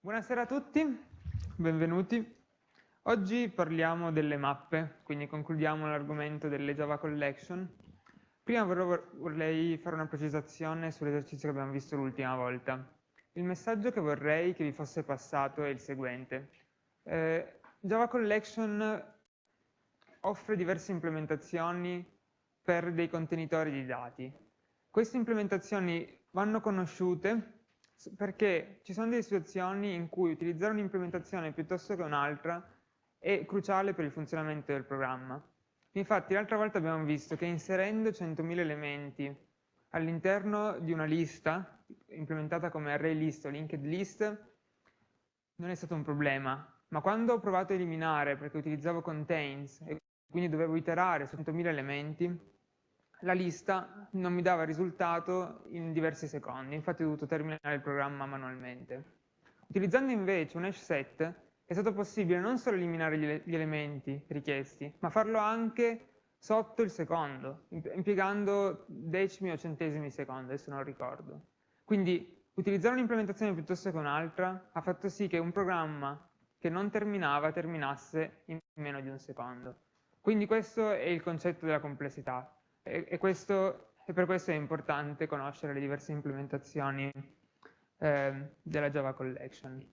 Buonasera a tutti, benvenuti. Oggi parliamo delle mappe, quindi concludiamo l'argomento delle Java Collection. Prima vorrei fare una precisazione sull'esercizio che abbiamo visto l'ultima volta. Il messaggio che vorrei che vi fosse passato è il seguente. Eh, Java Collection offre diverse implementazioni per dei contenitori di dati. Queste implementazioni vanno conosciute perché ci sono delle situazioni in cui utilizzare un'implementazione piuttosto che un'altra è cruciale per il funzionamento del programma. Infatti l'altra volta abbiamo visto che inserendo 100.000 elementi all'interno di una lista, implementata come array list o linked list, non è stato un problema, ma quando ho provato a eliminare, perché utilizzavo contains, e quindi dovevo iterare su 100.000 elementi, la lista non mi dava risultato in diversi secondi, infatti ho dovuto terminare il programma manualmente. Utilizzando invece un hash set è stato possibile non solo eliminare gli, elementi richiesti, ma farlo anche sotto il secondo, impiegando decimi o centesimi di secondo, adesso non ricordo. Quindi utilizzare un'implementazione piuttosto che un'altra ha fatto sì che un programma che non terminava terminasse in meno di un secondo. Quindi questo è il concetto della complessità e, questo, e per questo è importante conoscere le diverse implementazioni eh, della Java Collection.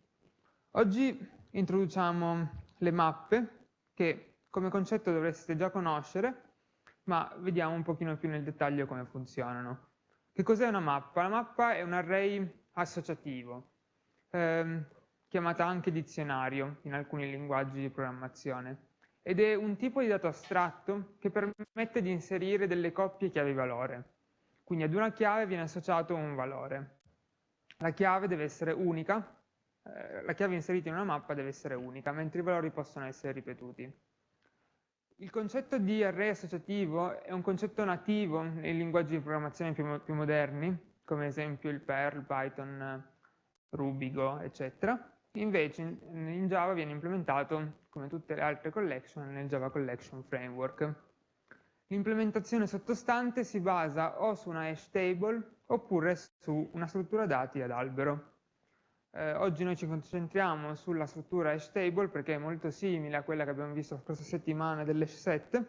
Oggi introduciamo le mappe che come concetto dovreste già conoscere, ma vediamo un pochino più nel dettaglio come funzionano. Che cos'è una mappa? La mappa è un array associativo, ehm, chiamata anche dizionario in alcuni linguaggi di programmazione ed è un tipo di dato astratto che permette di inserire delle coppie chiavi-valore. Quindi ad una chiave viene associato un valore. La chiave deve essere unica, eh, la chiave inserita in una mappa deve essere unica, mentre i valori possono essere ripetuti. Il concetto di array associativo è un concetto nativo nei linguaggi di programmazione più, più moderni, come esempio il Perl, Python, Ruby, Go, eccetera. Invece in, Java viene implementato, come tutte le altre collection, nel Java Collection Framework. L'implementazione sottostante si basa o su una hash table oppure su una struttura dati ad albero. Eh, oggi noi ci concentriamo sulla struttura hash table perché è molto simile a quella che abbiamo visto la scorsa settimana dell'hash set,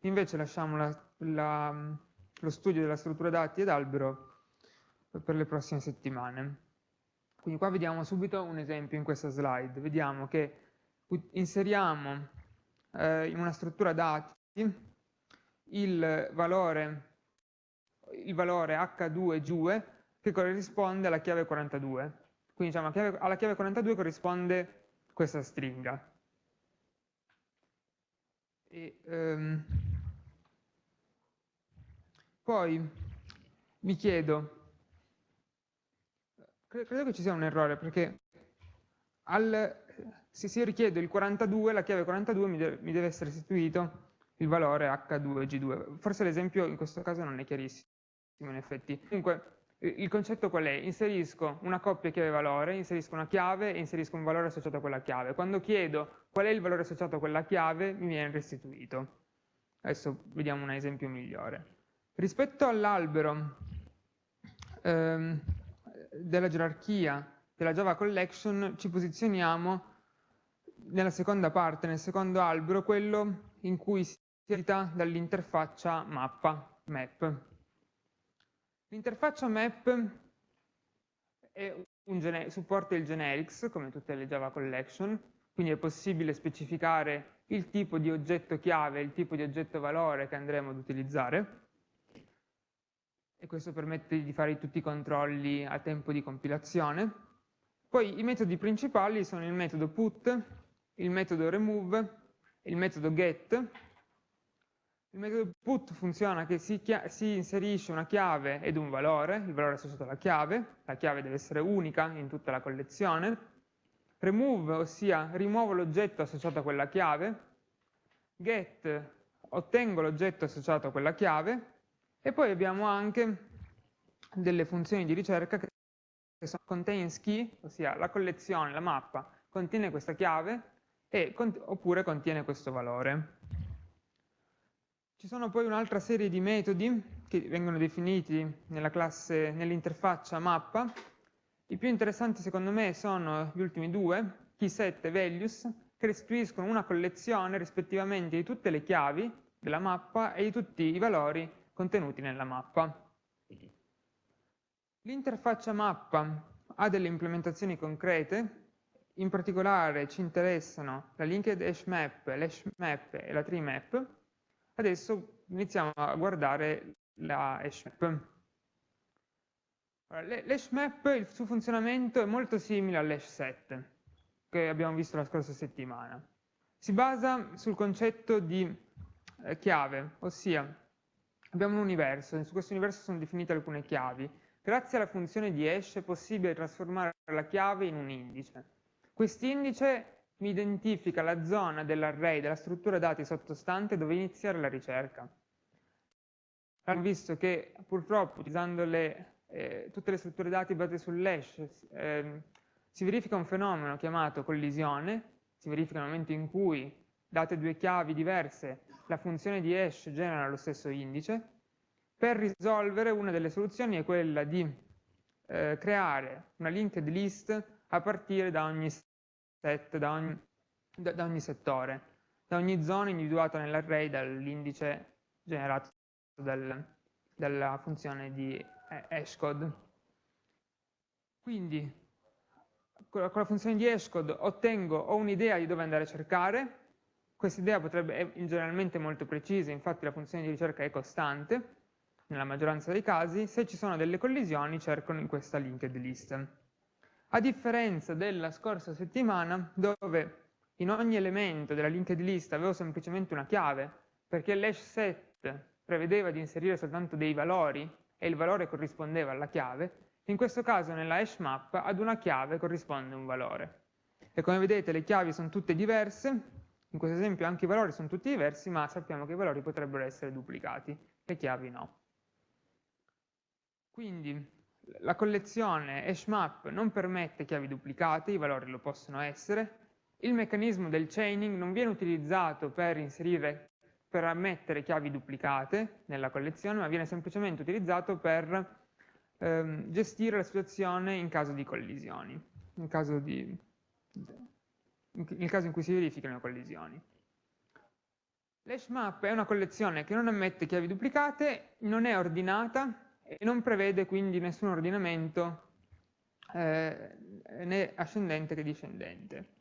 invece lasciamo la, la, lo studio della struttura dati ad albero per le prossime settimane. Quindi qua vediamo subito un esempio in questa slide. Vediamo che inseriamo eh, in una struttura dati il valore, il valore H2 che corrisponde alla chiave 42. Quindi diciamo, chiave, alla chiave 42 corrisponde questa stringa. E, um, poi mi chiedo credo che ci sia un errore perché al, se si richiede il 42, la chiave 42 mi deve, mi deve essere restituito il valore H2G2. Forse l'esempio in questo caso non è chiarissimo in effetti. Comunque il concetto qual è? Inserisco una coppia chiave-valore, inserisco una chiave e inserisco un valore associato a quella chiave. Quando chiedo qual è il valore associato a quella chiave mi viene restituito. Adesso vediamo un esempio migliore. Rispetto all'albero ehm, della gerarchia della Java Collection ci posizioniamo nella seconda parte, nel secondo albero, quello in cui si edita dall'interfaccia mappa, map. L'interfaccia map supporta il generics, come tutte le Java Collection, quindi è possibile specificare il tipo di oggetto chiave, il tipo di oggetto valore che andremo ad utilizzare e questo permette di fare tutti i controlli a tempo di compilazione. Poi i metodi principali sono il metodo put, il metodo remove, il metodo get. Il metodo put funziona che si, si inserisce una chiave ed un valore, il valore associato alla chiave, la chiave deve essere unica in tutta la collezione. Remove, ossia rimuovo l'oggetto associato a quella chiave. Get, ottengo l'oggetto associato a quella chiave e poi abbiamo anche delle funzioni di ricerca che sono contains key, ossia la collezione, la mappa, contiene questa chiave e, oppure contiene questo valore. Ci sono poi un'altra serie di metodi che vengono definiti nell'interfaccia mappa, I più interessanti secondo me sono gli ultimi due, keyset e values, che restituiscono una collezione rispettivamente di tutte le chiavi della mappa e di tutti i valori contenuti nella mappa. L'interfaccia mappa ha delle implementazioni concrete, in particolare ci interessano la linked hash map, l'hash map e la tree map. Adesso iniziamo a guardare la hash map. L'hash map, il suo funzionamento è molto simile all'hash set che abbiamo visto la scorsa settimana. Si basa sul concetto di eh, chiave, ossia abbiamo un universo, e su questo universo sono definite alcune chiavi. Grazie alla funzione di hash è possibile trasformare la chiave in un indice. Quest'indice mi identifica la zona dell'array, della struttura dati sottostante dove iniziare la ricerca. Abbiamo visto che purtroppo utilizzando le eh, tutte le strutture dati basate sull'hash, eh, si verifica un fenomeno chiamato collisione, si verifica nel momento in cui, date due chiavi diverse, la funzione di hash genera lo stesso indice. Per risolvere una delle soluzioni è quella di eh, creare una linked list a partire da ogni set, da ogni, da, da ogni settore, da ogni zona individuata nell'array dall'indice generato dal, dalla funzione di hashcode. Quindi con la funzione di hashcode ottengo o un'idea di dove andare a cercare, questa idea potrebbe, è generalmente molto precisa, infatti la funzione di ricerca è costante, nella maggioranza dei casi, se ci sono delle collisioni cercano in questa linked list. A differenza della scorsa settimana, dove in ogni elemento della linked list avevo semplicemente una chiave, perché l'hash set prevedeva di inserire soltanto dei valori e il valore corrispondeva alla chiave, in questo caso nella hash map ad una chiave corrisponde un valore. E come vedete le chiavi sono tutte diverse, in questo esempio anche i valori sono tutti diversi, ma sappiamo che i valori potrebbero essere duplicati, le chiavi no. Quindi la collezione hashmap non permette chiavi duplicate, i valori lo possono essere, il meccanismo del chaining non viene utilizzato per inserire per ammettere chiavi duplicate nella collezione, ma viene semplicemente utilizzato per ehm, gestire la situazione in caso di collisioni, in caso, di, nel caso in cui si verifichino collisioni. L'hashmap è una collezione che non ammette chiavi duplicate, non è ordinata e non prevede quindi nessun ordinamento eh, né ascendente che discendente.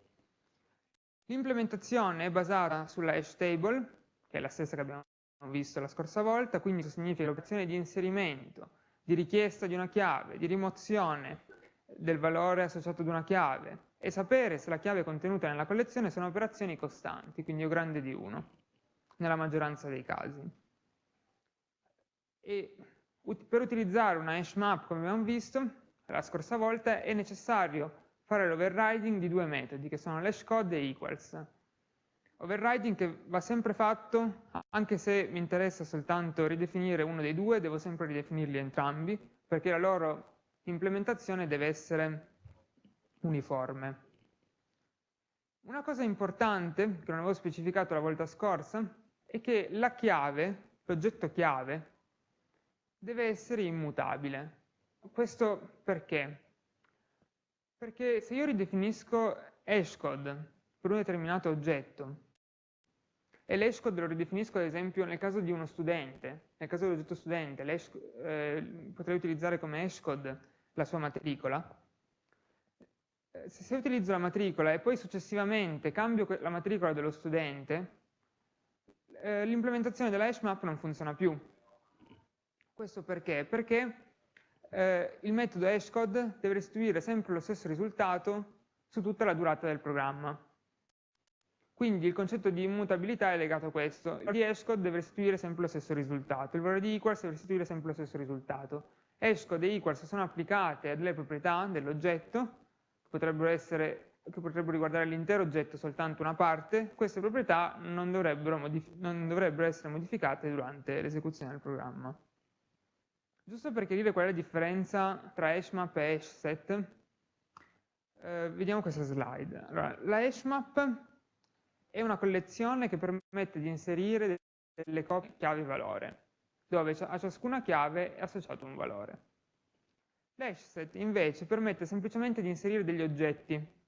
L'implementazione è basata sulla hash table, che è la stessa che abbiamo visto la scorsa volta, quindi significa l'operazione di inserimento, di richiesta di una chiave, di rimozione del valore associato ad una chiave e sapere se la chiave contenuta nella collezione sono operazioni costanti, quindi O grande di 1, nella maggioranza dei casi. E per utilizzare una hash map, come abbiamo visto la scorsa volta, è necessario fare l'overriding di due metodi, che sono l'hashcode e equals. Overriding che va sempre fatto, anche se mi interessa soltanto ridefinire uno dei due, devo sempre ridefinirli entrambi, perché la loro implementazione deve essere uniforme. Una cosa importante, che non avevo specificato la volta scorsa, è che la chiave, l'oggetto chiave, deve essere immutabile. Questo perché? Perché se io ridefinisco hashcode per un determinato oggetto e l'hashcode lo ridefinisco ad esempio nel caso di uno studente, nel caso dell'oggetto studente, eh, potrei utilizzare come hashcode la sua matricola. Eh, se utilizzo la matricola e poi successivamente cambio la matricola dello studente, eh, l'implementazione della hash map non funziona più. Questo perché? Perché eh, il metodo hashcode deve restituire sempre lo stesso risultato su tutta la durata del programma. Quindi il concetto di immutabilità è legato a questo. Il valore di hashcode deve restituire sempre lo stesso risultato, il valore di equals deve restituire sempre lo stesso risultato. Hashcode e equals sono applicate a delle proprietà dell'oggetto, che potrebbero, essere, che potrebbero riguardare l'intero oggetto, soltanto una parte, queste proprietà non dovrebbero, non dovrebbero essere modificate durante l'esecuzione del programma. Giusto per chiarire qual è la differenza tra hashmap e hashset, eh, vediamo questa slide. Allora, la hashmap è una collezione che permette di inserire delle copie chiave-valore, dove a ciascuna chiave è associato un valore. L'hashset invece permette semplicemente di inserire degli oggetti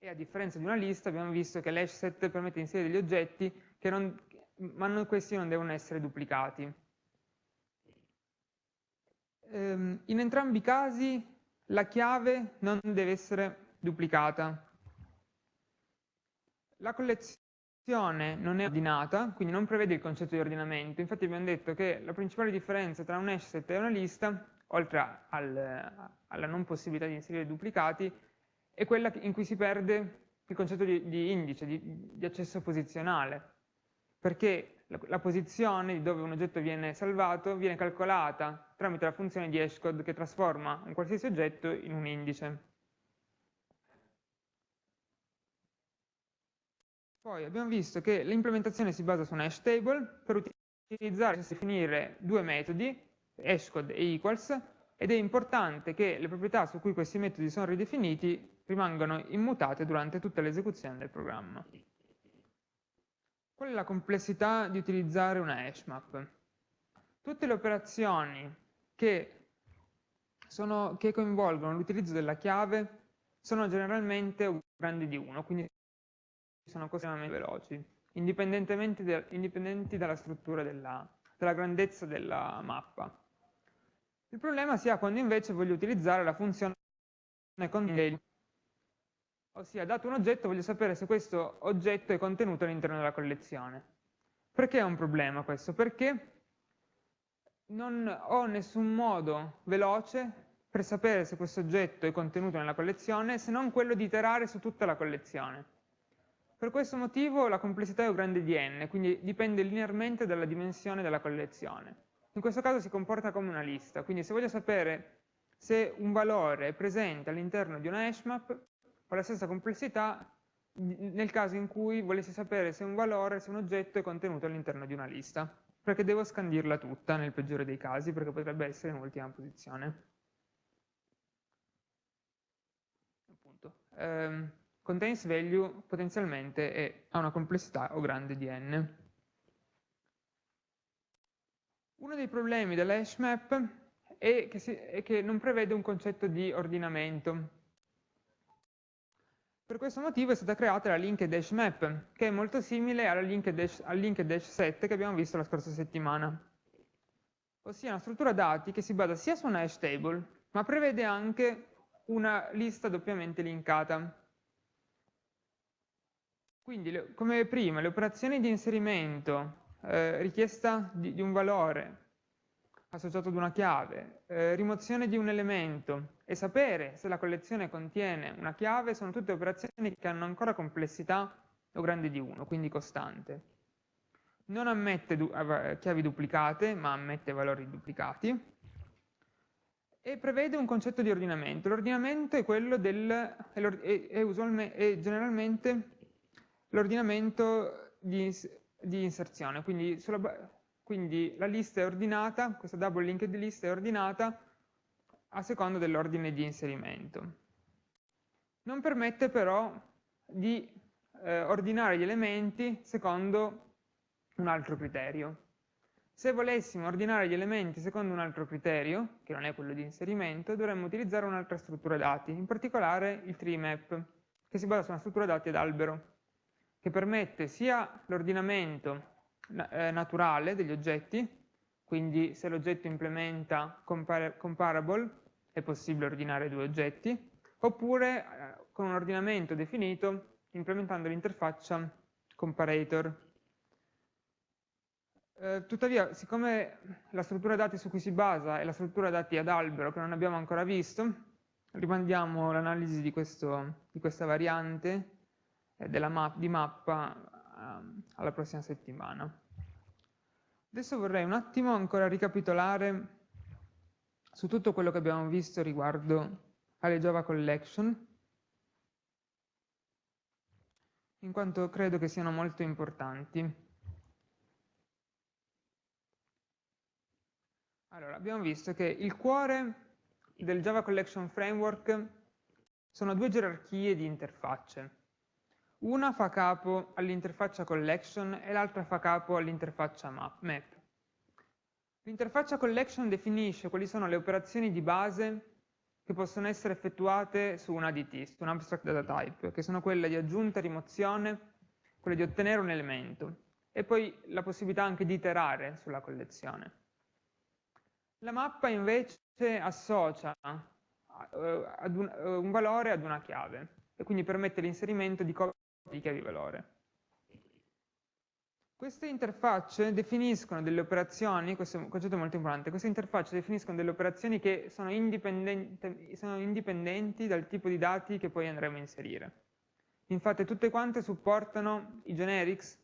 e a differenza di una lista abbiamo visto che l'hashset permette di inserire degli oggetti non, ma non, questi non devono essere duplicati. Ehm, in entrambi i casi la chiave non deve essere duplicata. La collezione non è ordinata, quindi non prevede il concetto di ordinamento. Infatti abbiamo detto che la principale differenza tra un hashset e una lista, oltre al, alla non possibilità di inserire duplicati, è quella in cui si perde il concetto di, di indice, di, di, accesso posizionale, perché la, la, posizione di dove un oggetto viene salvato viene calcolata tramite la funzione di hashcode che trasforma un qualsiasi oggetto in un indice. Poi abbiamo visto che l'implementazione si basa su un hash table per utilizzare e definire due metodi, hashcode e equals, ed è importante che le proprietà su cui questi metodi sono ridefiniti rimangono immutate durante tutta l'esecuzione del programma. Qual è la complessità di utilizzare una hashmap? Tutte le operazioni che, sono, che coinvolgono l'utilizzo della chiave sono generalmente grandi di 1, quindi sono estremamente veloci, indipendentemente de, indipendenti dalla struttura della, della grandezza della mappa. Il problema si ha quando invece voglio utilizzare la funzione contain ossia dato un oggetto voglio sapere se questo oggetto è contenuto all'interno della collezione. Perché è un problema questo? Perché non ho nessun modo veloce per sapere se questo oggetto è contenuto nella collezione se non quello di iterare su tutta la collezione. Per questo motivo la complessità è O grande di n, quindi dipende linearmente dalla dimensione della collezione. In questo caso si comporta come una lista, quindi se voglio sapere se un valore è presente all'interno di una hashmap, ho la stessa complessità nel caso in cui volessi sapere se un valore, se un oggetto è contenuto all'interno di una lista, perché devo scandirla tutta nel peggiore dei casi, perché potrebbe essere in ultima posizione. Appunto. Um, contains value potenzialmente è, ha una complessità o grande di n. Uno dei problemi dell'hash map è che, si, è che non prevede un concetto di ordinamento, per questo motivo è stata creata la linked hash map, che è molto simile alla linked hash, al linked hash set che abbiamo visto la scorsa settimana. Ossia una struttura dati che si basa sia su una hash table, ma prevede anche una lista doppiamente linkata. Quindi, come prima, le operazioni di inserimento, eh, richiesta di, di un valore, associato ad una chiave, eh, rimozione di un elemento e sapere se la collezione contiene una chiave sono tutte operazioni che hanno ancora complessità o grande di 1, quindi costante. Non ammette du chiavi duplicate, ma ammette valori duplicati e prevede un concetto di ordinamento. L'ordinamento è quello del, è, è, è generalmente l'ordinamento di, di, inserzione, quindi sulla, quindi la lista è ordinata, questa double linked list è ordinata a seconda dell'ordine di inserimento. Non permette però di eh, ordinare gli elementi secondo un altro criterio. Se volessimo ordinare gli elementi secondo un altro criterio, che non è quello di inserimento, dovremmo utilizzare un'altra struttura dati, in particolare il tree map, che si basa su una struttura dati ad albero, che permette sia l'ordinamento eh, naturale degli oggetti, quindi se l'oggetto implementa compar comparable è possibile ordinare due oggetti, oppure eh, con un ordinamento definito implementando l'interfaccia comparator. Eh, tuttavia, siccome la struttura dati su cui si basa è la struttura dati ad albero che non abbiamo ancora visto, rimandiamo l'analisi di, di, questa variante eh, map, di mappa Ehm, alla prossima settimana. Adesso vorrei un attimo ancora ricapitolare su tutto quello che abbiamo visto riguardo alle Java Collection, in quanto credo che siano molto importanti. Allora, abbiamo visto che il cuore del Java Collection Framework sono due gerarchie di interfacce. Una fa capo all'interfaccia collection e l'altra fa capo all'interfaccia map. L'interfaccia collection definisce quali sono le operazioni di base che possono essere effettuate su un ADT, su un abstract data type, che sono quelle di aggiunta, rimozione, quelle di ottenere un elemento, e poi la possibilità anche di iterare sulla collezione. La mappa invece associa un, uh, un valore ad una chiave e quindi permette l'inserimento di copie di chiavi valore. Queste interfacce definiscono delle operazioni, questo è un concetto molto importante, queste interfacce definiscono delle operazioni che sono, sono indipendenti dal tipo di dati che poi andremo a inserire. Infatti tutte quante supportano i generics,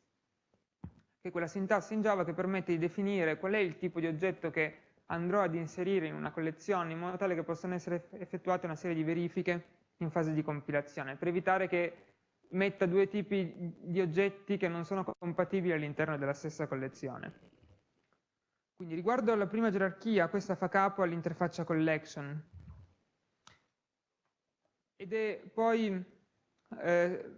che è quella sintassi in Java che permette di definire qual è il tipo di oggetto che andrò ad inserire in una collezione in modo tale che possano essere effettuate una serie di verifiche in fase di compilazione, per evitare che metta due tipi di oggetti che non sono compatibili all'interno della stessa collezione. Quindi riguardo alla prima gerarchia, questa fa capo all'interfaccia collection. Ed è poi, eh,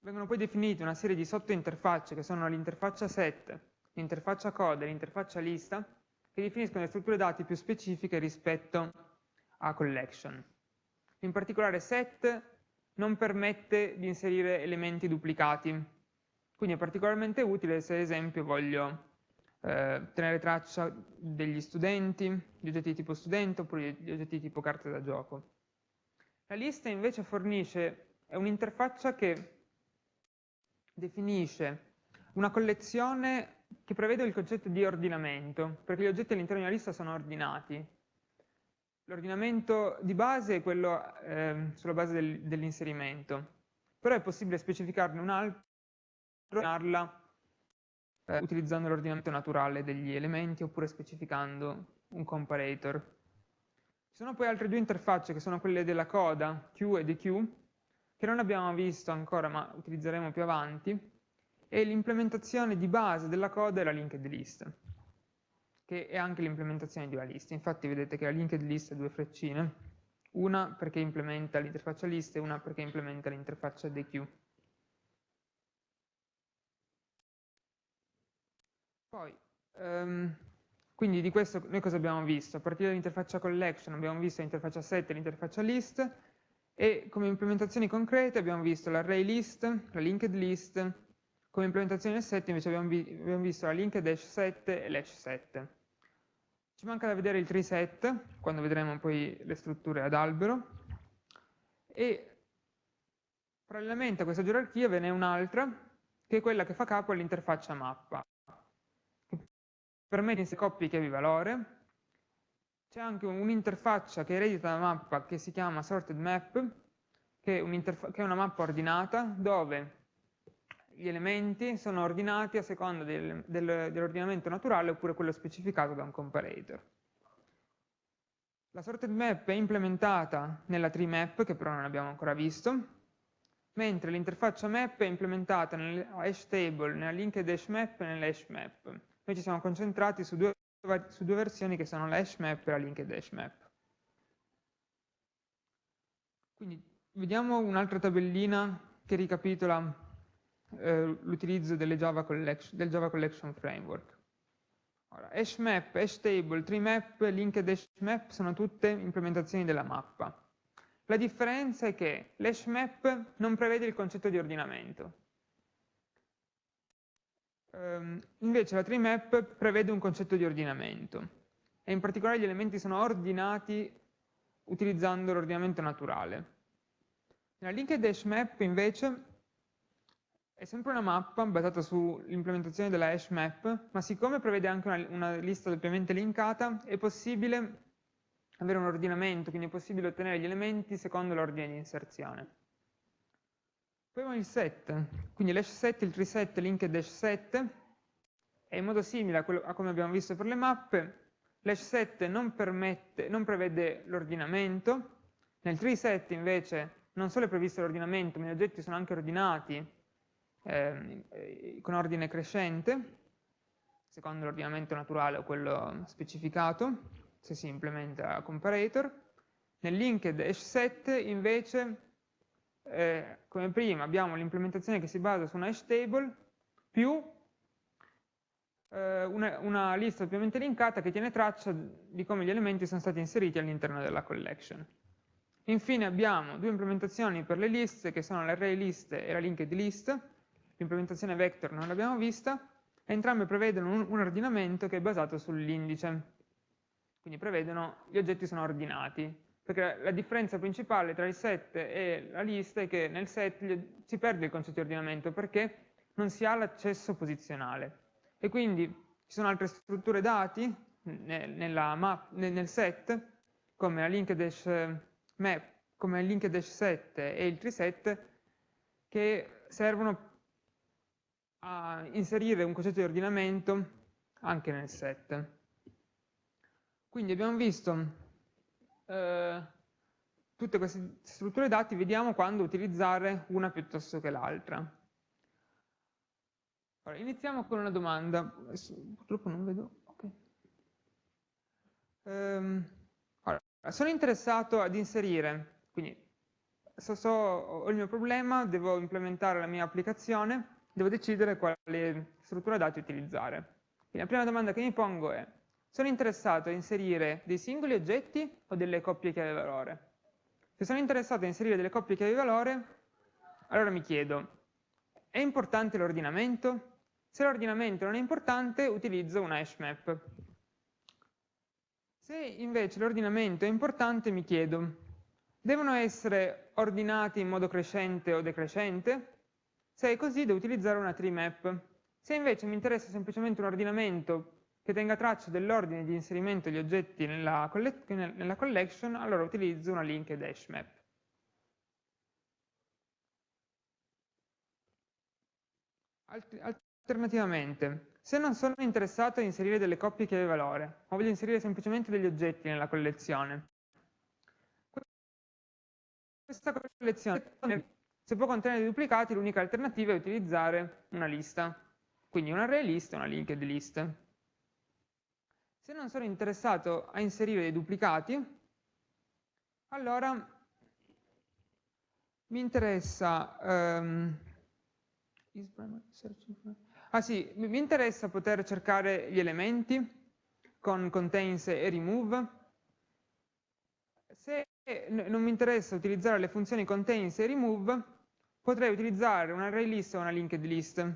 vengono poi definite una serie di sottointerfacce che sono l'interfaccia set, l'interfaccia code e l'interfaccia lista, che definiscono le strutture dati più specifiche rispetto a collection. In particolare set non permette di inserire elementi duplicati. Quindi è particolarmente utile se ad esempio voglio eh, tenere traccia degli studenti, di oggetti di tipo studente oppure di oggetti di tipo carte da gioco. La lista invece fornisce, un'interfaccia che definisce una collezione che prevede il concetto di ordinamento, perché gli oggetti all'interno di una lista sono ordinati, L'ordinamento di base è quello eh, sulla base del, dell'inserimento, però è possibile specificarne un altro eh, utilizzando l'ordinamento naturale degli elementi oppure specificando un comparator. Ci sono poi altre due interfacce che sono quelle della coda, Q e DQ, che non abbiamo visto ancora ma utilizzeremo più avanti, e l'implementazione di base della coda è la linked list che è anche l'implementazione di una lista. Infatti vedete che la linked list ha due freccine, una perché implementa l'interfaccia list e una perché implementa l'interfaccia DQ. Poi, um, quindi di questo noi cosa abbiamo visto? A partire dall'interfaccia collection abbiamo visto l'interfaccia set e l'interfaccia list e come implementazioni concrete abbiamo visto l'array list, la linked list, come implementazione del set invece abbiamo, vi abbiamo visto la linked hash set e l'hash set. Ci manca da vedere il tree set, quando vedremo poi le strutture ad albero, e parallelamente a questa gerarchia ve n'è un'altra, che è quella che fa capo all'interfaccia mappa, permette in sé coppie chiavi valore, c'è anche un'interfaccia che eredita la mappa che si chiama sorted map, che è, che è una mappa ordinata, dove gli elementi sono ordinati a seconda del, del, dell'ordinamento naturale oppure quello specificato da un comparator. La sorted map è implementata nella tree map, che però non abbiamo ancora visto, mentre l'interfaccia map è implementata nella hash table, nella linked hash map e nella hash map. Noi ci siamo concentrati su due, su due versioni che sono la hash map e la linked hash map. Quindi vediamo un'altra tabellina che ricapitola eh, l'utilizzo del Java Collection Framework. Ora, hashmap, hashtable, treemap, linked hashmap sono tutte implementazioni della mappa. La differenza è che l'hashmap non prevede il concetto di ordinamento. Um, invece la treemap prevede un concetto di ordinamento e in particolare gli elementi sono ordinati utilizzando l'ordinamento naturale. Nella linked hashmap invece è sempre una mappa basata sull'implementazione della hash map, ma siccome prevede anche una, una lista doppiamente linkata, è possibile avere un ordinamento, quindi è possibile ottenere gli elementi secondo l'ordine di inserzione. Poi abbiamo il set, quindi l'hash set, il tree set, linked hash set, è in modo simile a, quello, a come abbiamo visto per le mappe, l'hash set non, permette, non prevede l'ordinamento, nel tree set invece non solo è previsto l'ordinamento, ma gli oggetti sono anche ordinati eh, con ordine crescente, secondo l'ordinamento naturale o quello specificato, se si implementa comparator. Nel linked hash set invece, eh, come prima, abbiamo l'implementazione che si basa su una hash table più eh, una, una, lista doppiamente linkata che tiene traccia di come gli elementi sono stati inseriti all'interno della collection. Infine abbiamo due implementazioni per le liste, che sono l'array list e la linked list. L'implementazione vector non l'abbiamo vista. Entrambe prevedono un, un ordinamento che è basato sull'indice. Quindi prevedono gli oggetti sono ordinati. Perché la differenza principale tra il set e la lista è che nel set si perde il concetto di ordinamento perché non si ha l'accesso posizionale. E quindi ci sono altre strutture dati map, nel set, come la linked dash map, come il linked set e il treeset, che servono a inserire un concetto di ordinamento anche nel set. Quindi abbiamo visto eh, tutte queste strutture dati, vediamo quando utilizzare una piuttosto che l'altra. Allora, iniziamo con una domanda. Purtroppo non vedo. Okay. Um, allora, sono interessato ad inserire, quindi so, so, ho il mio problema, devo implementare la mia applicazione, devo decidere quale struttura dati utilizzare. Quindi la prima domanda che mi pongo è, sono interessato a inserire dei singoli oggetti o delle coppie chiave valore? Se sono interessato a inserire delle coppie chiave valore, allora mi chiedo, è importante l'ordinamento? Se l'ordinamento non è importante, utilizzo una hash map. Se invece l'ordinamento è importante, mi chiedo, devono essere ordinati in modo crescente o decrescente? Se è così, devo utilizzare una tree map. Se invece mi interessa semplicemente un ordinamento che tenga traccia dell'ordine di inserimento degli oggetti nella, nella collection, allora utilizzo una linked hash map. Altri, Alternativamente, se non sono interessato a inserire delle coppie chiave valore, ma voglio inserire semplicemente degli oggetti nella collezione, questa collezione, se può contenere dei duplicati, l'unica alternativa è utilizzare una lista, quindi un array list e una linked list. Se non sono interessato a inserire dei duplicati, allora mi interessa um, Ah sì, mi interessa poter cercare gli elementi con contains e remove. Se non mi interessa utilizzare le funzioni contains e remove, potrei utilizzare un array list o una linked list.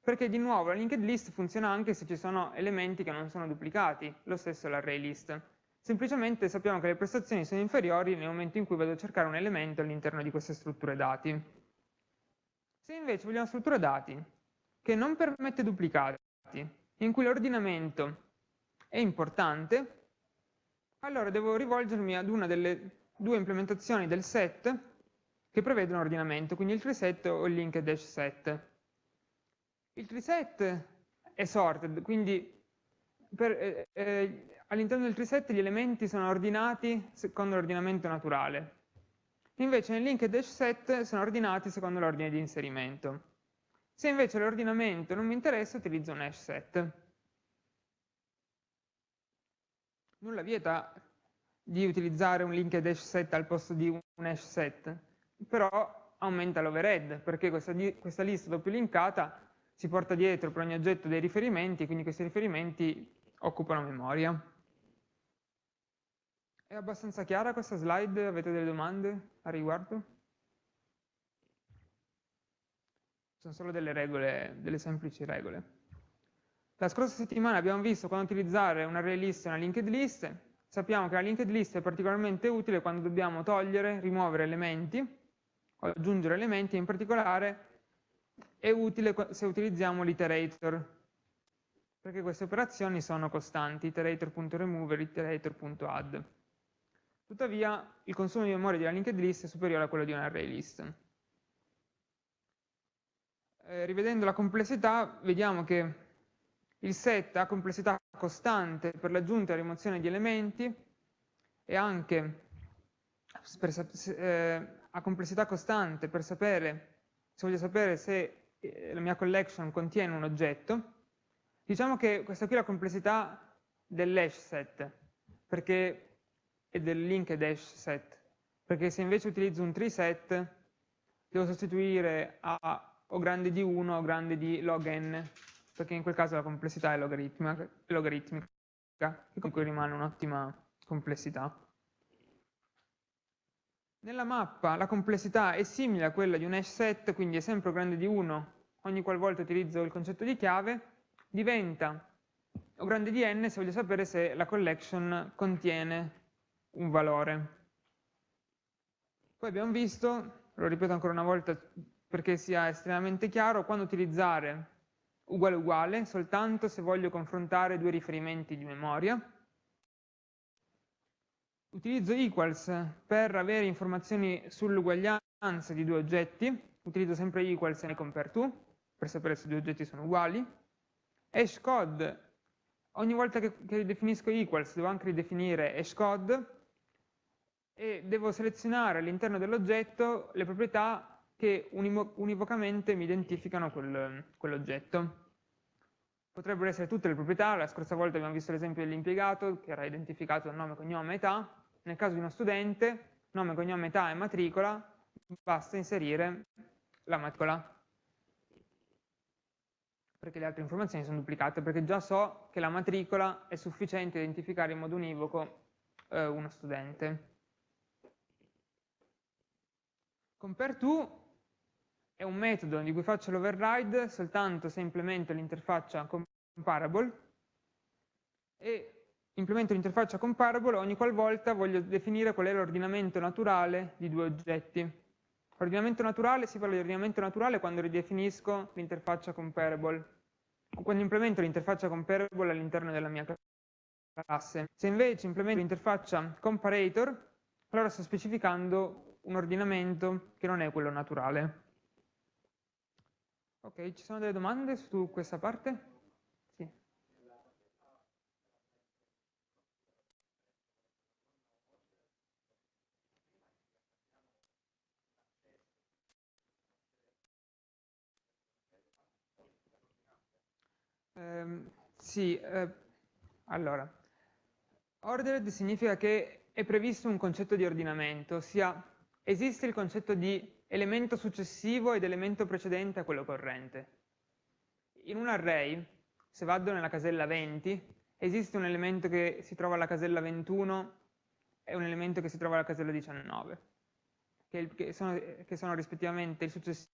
Perché di nuovo la linked list funziona anche se ci sono elementi che non sono duplicati, lo stesso l'array list. Semplicemente sappiamo che le prestazioni sono inferiori nel momento in cui vado a cercare un elemento all'interno di queste strutture dati. Se invece vogliamo strutture dati che non permette duplicati, in cui l'ordinamento è importante, allora devo rivolgermi ad una delle due implementazioni del set che prevedono ordinamento, quindi il treeset o il linked dash set. Il treeset è sorted, quindi eh, eh, all'interno del treeset gli elementi sono ordinati secondo l'ordinamento naturale. Invece nel linked dash set sono ordinati secondo l'ordine di inserimento. Se invece l'ordinamento non mi interessa, utilizzo un hash set. Nulla vieta di utilizzare un linked hash set al posto di un hash set, però aumenta l'overhead, perché questa, questa lista doppio linkata si porta dietro per ogni oggetto dei riferimenti, quindi questi riferimenti occupano memoria. È abbastanza chiara questa slide? Avete delle domande a riguardo? sono solo delle regole, delle semplici regole. La scorsa settimana abbiamo visto quando utilizzare un array list e una linked list. Sappiamo che la linked list è particolarmente utile quando dobbiamo togliere, rimuovere elementi aggiungere elementi, in particolare è utile se utilizziamo l'iterator, perché queste operazioni sono costanti, iterator.remove e iterator.add. Tuttavia il consumo di memoria della linked list è superiore a quello di un array list eh, rivedendo la complessità, vediamo che il set ha complessità costante per l'aggiunta e la rimozione di elementi e anche per, eh, ha complessità costante per sapere, se voglio sapere se eh, la mia collection contiene un oggetto. Diciamo che questa qui è la complessità dell'hash set, perché è del linked hash set, perché se invece utilizzo un tree set devo sostituire a o grande di 1 o grande di log n. perché in quel caso la complessità è logaritmica, logaritmica che comunque rimane un'ottima complessità. Nella mappa la complessità è simile a quella di un hash set, quindi è sempre grande di 1 ogni qualvolta utilizzo il concetto di chiave, diventa o grande di n se voglio sapere se la collection contiene un valore. Poi abbiamo visto, lo ripeto ancora una volta perché sia estremamente chiaro, quando utilizzare uguale uguale soltanto se voglio confrontare due riferimenti di memoria. Utilizzo equals per avere informazioni sull'uguaglianza di due oggetti, utilizzo sempre equals e compare to per sapere se due oggetti sono uguali. Hashcode, ogni volta che, che ridefinisco equals devo anche ridefinire hashcode e devo selezionare all'interno dell'oggetto le proprietà che univocamente mi identificano quel, quell'oggetto. Potrebbero essere tutte le proprietà, la scorsa volta abbiamo visto l'esempio dell'impiegato che era identificato nome, cognome, età, nel caso di uno studente, nome, cognome, età e matricola, basta inserire la matricola perché le altre informazioni sono duplicate, perché già so che la matricola è sufficiente a identificare in modo univoco eh, uno studente. CompareTo è un metodo di cui faccio l'override soltanto se implemento l'interfaccia comparable e implemento l'interfaccia comparable ogni qualvolta voglio definire qual è l'ordinamento naturale di due oggetti. Ordinamento naturale, si parla di ordinamento naturale quando ridefinisco l'interfaccia comparable, quando implemento l'interfaccia comparable all'interno della mia classe. Se invece implemento l'interfaccia comparator, allora sto specificando un ordinamento che non è quello naturale. Ok, ci sono delle domande su questa parte? Eh, sì, eh, allora, ordered significa che è previsto un concetto di ordinamento, ossia esiste il concetto di elemento successivo ed elemento precedente a quello corrente. In un array, se vado nella casella 20, esiste un elemento che si trova alla casella 21 e un elemento che si trova alla casella 19, che, che, sono, che sono, rispettivamente il successivo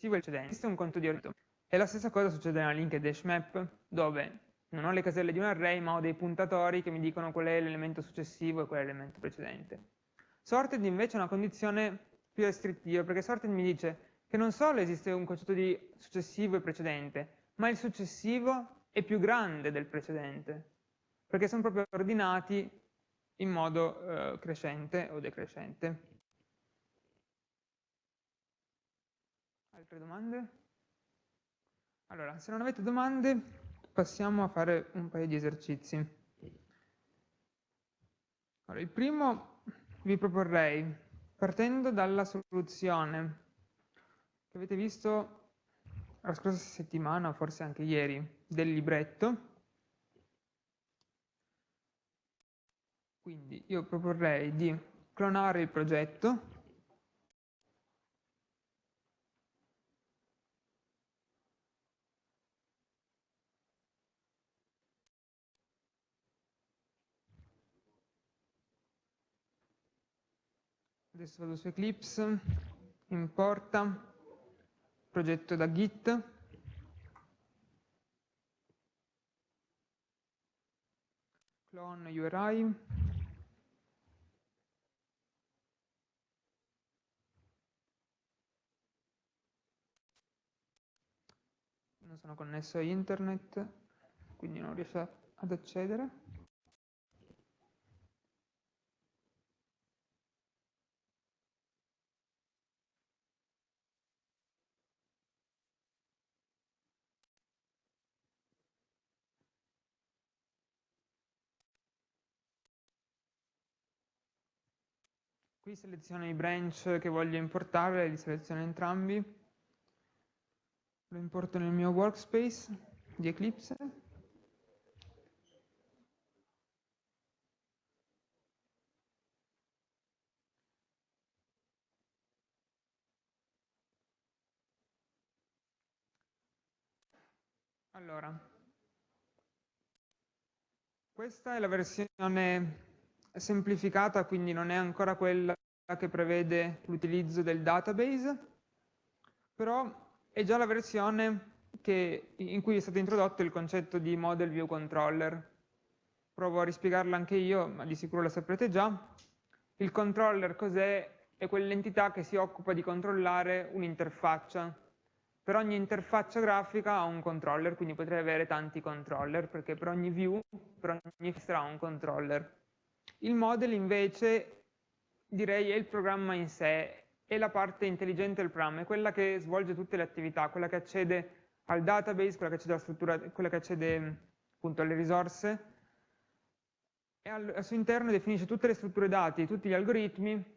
e il precedente. Esiste un conto di ordinamento. E la stessa cosa succede nella linked hash map, dove non ho le caselle di un array, ma ho dei puntatori che mi dicono qual è l'elemento successivo e qual è l'elemento precedente. Sorted invece è una condizione più restrittiva, perché sorted mi dice che non solo esiste un concetto di successivo e precedente, ma il successivo è più grande del precedente, perché sono proprio ordinati in modo eh, crescente o decrescente. Altre domande? Allora, se non avete domande, passiamo a fare un paio di esercizi. Allora, il primo vi proporrei, partendo dalla soluzione che avete visto la scorsa settimana, forse anche ieri, del libretto, quindi io proporrei di clonare il progetto Adesso vado su Eclipse, importa, progetto da Git, clone URI, non sono connesso a internet, quindi non riesco ad accedere. Qui seleziono i branch che voglio importare, li seleziono entrambi. Lo importo nel mio workspace di Eclipse. Allora, questa è la versione semplificata, quindi non è ancora quella che prevede l'utilizzo del database, però è già la versione che, in cui è stato introdotto il concetto di model view controller. Provo a rispiegarla anche io, ma di sicuro la saprete già. Il controller cos'è? È quell'entità che si occupa di controllare un'interfaccia. Per ogni interfaccia grafica ha un controller, quindi potrei avere tanti controller, perché per ogni view, per ogni finestra ha un controller. Il model invece, direi, è il programma in sé, è la parte intelligente del programma, è quella che svolge tutte le attività, quella che accede al database, quella che accede alla struttura, quella che accede appunto alle risorse, e al, al suo interno definisce tutte le strutture dati, tutti gli algoritmi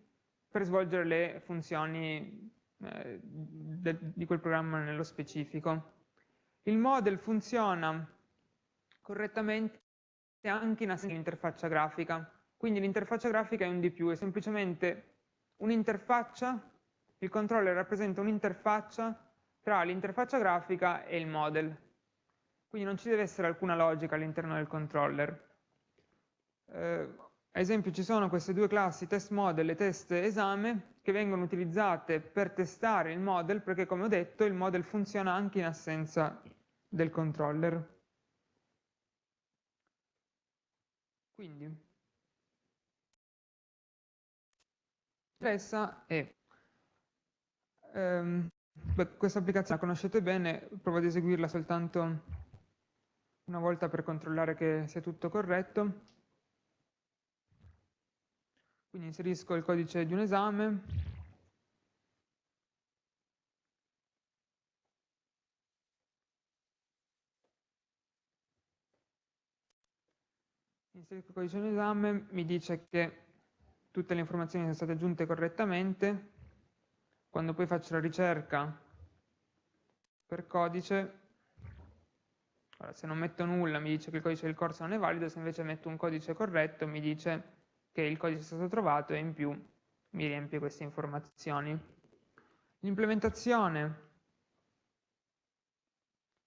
per svolgere le funzioni eh, de, di quel programma nello specifico. Il model funziona correttamente anche in assenza di un'interfaccia grafica, quindi l'interfaccia grafica è un di più, è semplicemente un'interfaccia, il controller rappresenta un'interfaccia tra l'interfaccia grafica e il model. Quindi non ci deve essere alcuna logica all'interno del controller. Eh, ad esempio ci sono queste due classi, test model e test esame, che vengono utilizzate per testare il model, perché come ho detto il model funziona anche in assenza del controller. Quindi, interessa è ehm, Beh, questa applicazione la conoscete bene, provo ad eseguirla soltanto una volta per controllare che sia tutto corretto. Quindi inserisco il codice di un esame. Inserisco il codice di un esame, mi dice che tutte le informazioni sono state aggiunte correttamente quando poi faccio la ricerca per codice, allora, se non metto nulla mi dice che il codice del corso non è valido, se invece metto un codice corretto mi dice che il codice è stato trovato e in più mi riempie queste informazioni. L'implementazione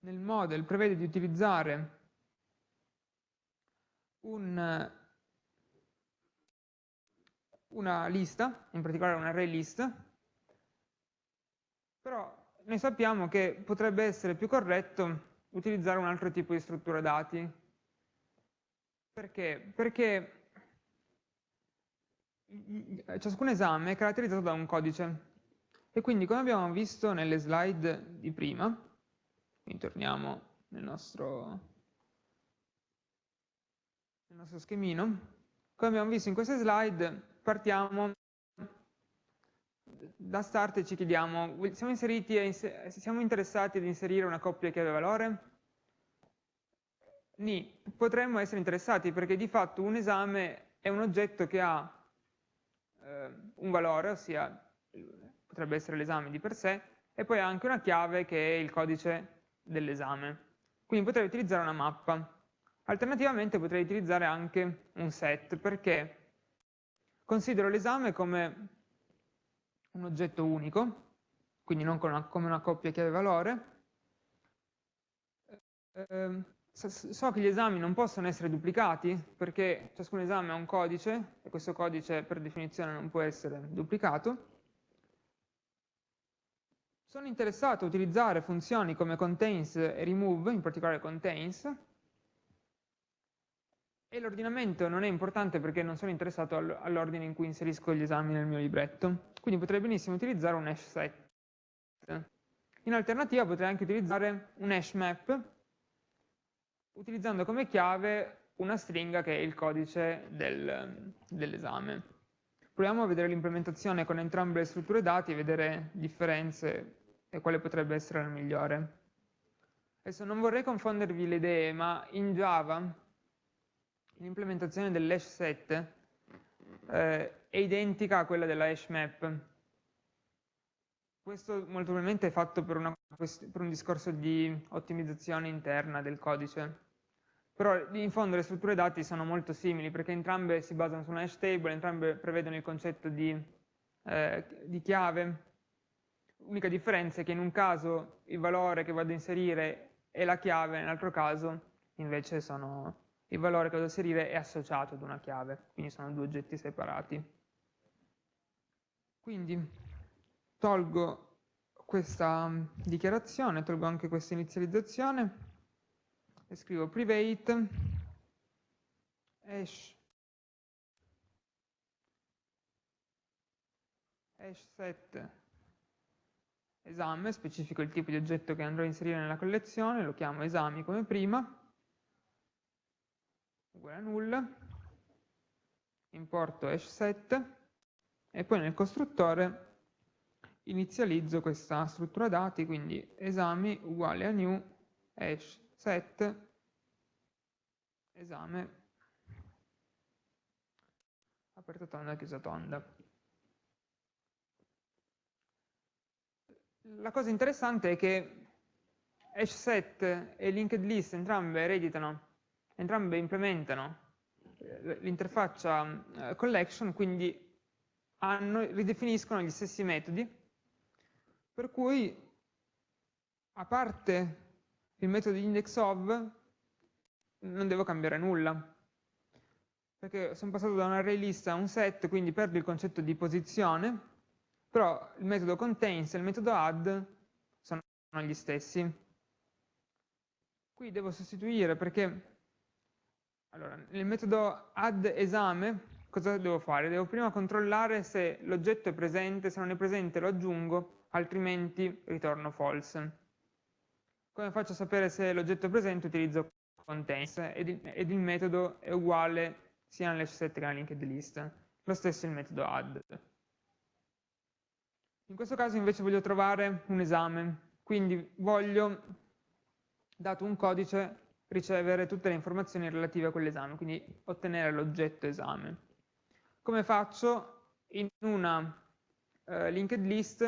nel model prevede di utilizzare un, una lista, in particolare un array list, però noi sappiamo che potrebbe essere più corretto utilizzare un altro tipo di struttura dati. Perché? Perché ciascun esame è caratterizzato da un codice e quindi come abbiamo visto nelle slide di prima, quindi torniamo nel nostro, nel nostro schemino, come abbiamo visto in queste slide partiamo da start ci chiediamo, siamo, siamo interessati ad inserire una coppia chiave-valore? Ni, potremmo essere interessati perché di fatto un esame è un oggetto che ha eh, un valore, ossia potrebbe essere l'esame di per sé, e poi ha anche una chiave che è il codice dell'esame. Quindi potrei utilizzare una mappa. Alternativamente potrei utilizzare anche un set, perché considero l'esame come un oggetto unico, quindi non una, come una coppia chiave-valore. Eh, so che gli esami non possono essere duplicati perché ciascun esame ha un codice e questo codice per definizione non può essere duplicato. Sono interessato a utilizzare funzioni come contains e remove, in particolare contains, e l'ordinamento non è importante perché non sono interessato all'ordine in cui inserisco gli esami nel mio libretto. Quindi potrei benissimo utilizzare un hash set. In alternativa potrei anche utilizzare un hash map utilizzando come chiave una stringa che è il codice del, dell'esame. Proviamo a vedere l'implementazione con entrambe le strutture dati e vedere differenze e quale potrebbe essere la migliore. Adesso non vorrei confondervi le idee, ma in Java l'implementazione dell'hash set eh, è identica a quella della hash map. Questo molto probabilmente è fatto per, una, per un discorso di ottimizzazione interna del codice. Però in fondo le strutture dati sono molto simili perché entrambe si basano su una hash table, entrambe prevedono il concetto di, eh, di chiave. L'unica differenza è che in un caso il valore che vado a inserire e la chiave nell'altro caso invece sono il valore che devo inserire è associato ad una chiave, quindi sono due oggetti separati. Quindi tolgo questa mm, dichiarazione, tolgo anche questa inizializzazione e scrivo private hash, hash set esame, specifico il tipo di oggetto che andrò a inserire nella collezione, lo chiamo esami come prima, uguale a null, importo hash set e poi nel costruttore inizializzo questa struttura dati, quindi esami uguale a new hash set esame aperta tonda chiusa tonda. La cosa interessante è che hash set e linked list entrambe ereditano entrambe implementano eh, l'interfaccia eh, collection, quindi hanno, ridefiniscono gli stessi metodi, per cui a parte il metodo indexOf non devo cambiare nulla, perché sono passato da un array list a un set, quindi perdo il concetto di posizione, però il metodo contains e il metodo add sono gli stessi. Qui devo sostituire perché allora, nel metodo add esame cosa devo fare? Devo prima controllare se l'oggetto è presente, se non è presente lo aggiungo, altrimenti ritorno false. Come faccio a sapere se l'oggetto è presente? Utilizzo contains ed il, ed il metodo è uguale sia nell'hash set che nella linked list. Lo stesso è il metodo add. In questo caso invece voglio trovare un esame, quindi voglio, dato un codice, ricevere tutte le informazioni relative a quell'esame, quindi ottenere l'oggetto esame. Come faccio? In una eh, linked list,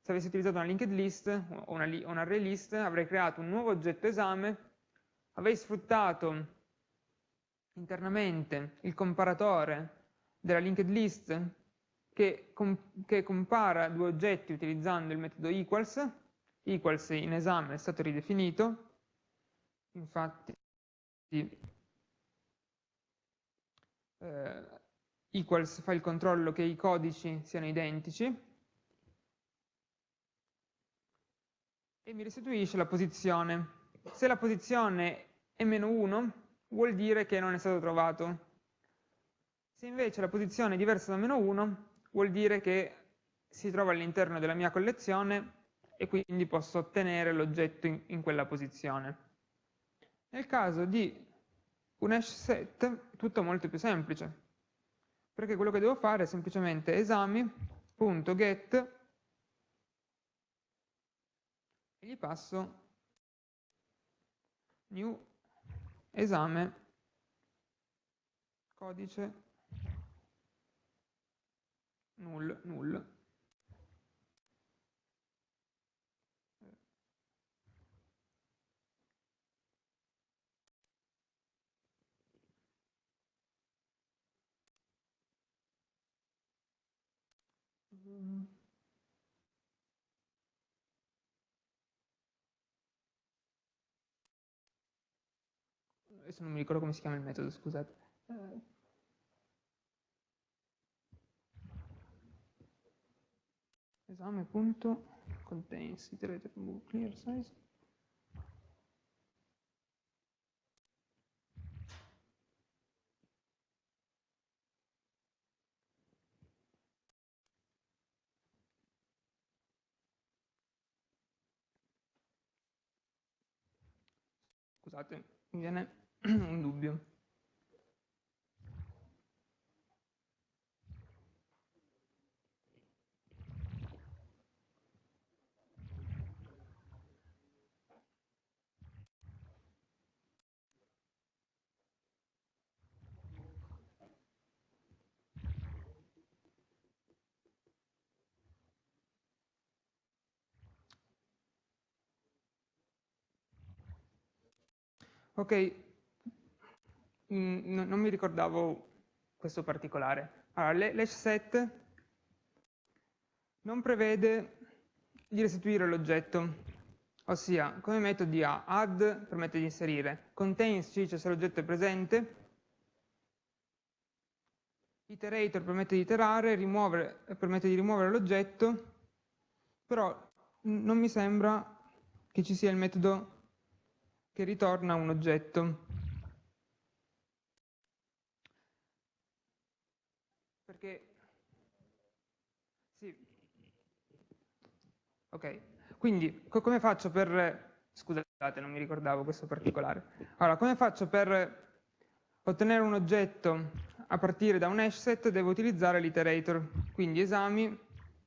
se avessi utilizzato una linked list o una, una array list, avrei creato un nuovo oggetto esame, avrei sfruttato internamente il comparatore della linked list che, com che compara due oggetti utilizzando il metodo equals, equals in esame è stato ridefinito, infatti eh, equals fa il controllo che i codici siano identici e mi restituisce la posizione. Se la posizione è meno 1 vuol dire che non è stato trovato. Se invece la posizione è diversa da meno 1 vuol dire che si trova all'interno della mia collezione e quindi posso ottenere l'oggetto in, in quella posizione. Nel caso di un hash set è tutto molto più semplice, perché quello che devo fare è semplicemente esami.get e gli passo new esame codice null null Adesso non mi ricordo come si chiama il metodo, scusate. Eh. Esame.contains iterated move clear size scusate, mi viene un dubbio. Ok, mm, non mi ricordavo questo particolare. Allora, l'hash set non prevede di restituire l'oggetto. ossia come metodi ha add permette di inserire, contains ci dice se l'oggetto è presente, iterator permette di iterare, rimuovere, permette di rimuovere l'oggetto, però non mi sembra che ci sia il metodo che ritorna un oggetto. Perché sì. Ok, quindi co come faccio per scusate, non mi ricordavo questo particolare. Allora, come faccio per ottenere un oggetto a partire da un hash set devo utilizzare l'iterator, quindi esami,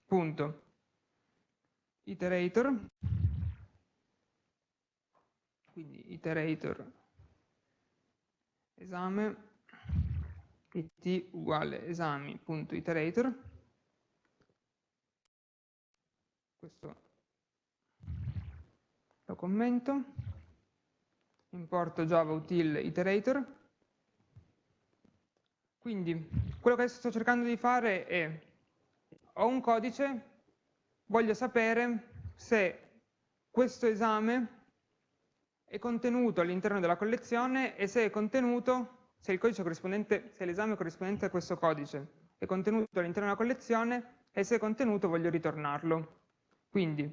punto, iterator, quindi iterator esame it uguale esami.iterator questo lo commento. Importo java util iterator. Quindi quello che sto cercando di fare è ho un codice voglio sapere se questo esame è contenuto all'interno della collezione e se è contenuto, se l'esame corrispondente a questo codice è contenuto all'interno della collezione e se è contenuto voglio ritornarlo. Quindi,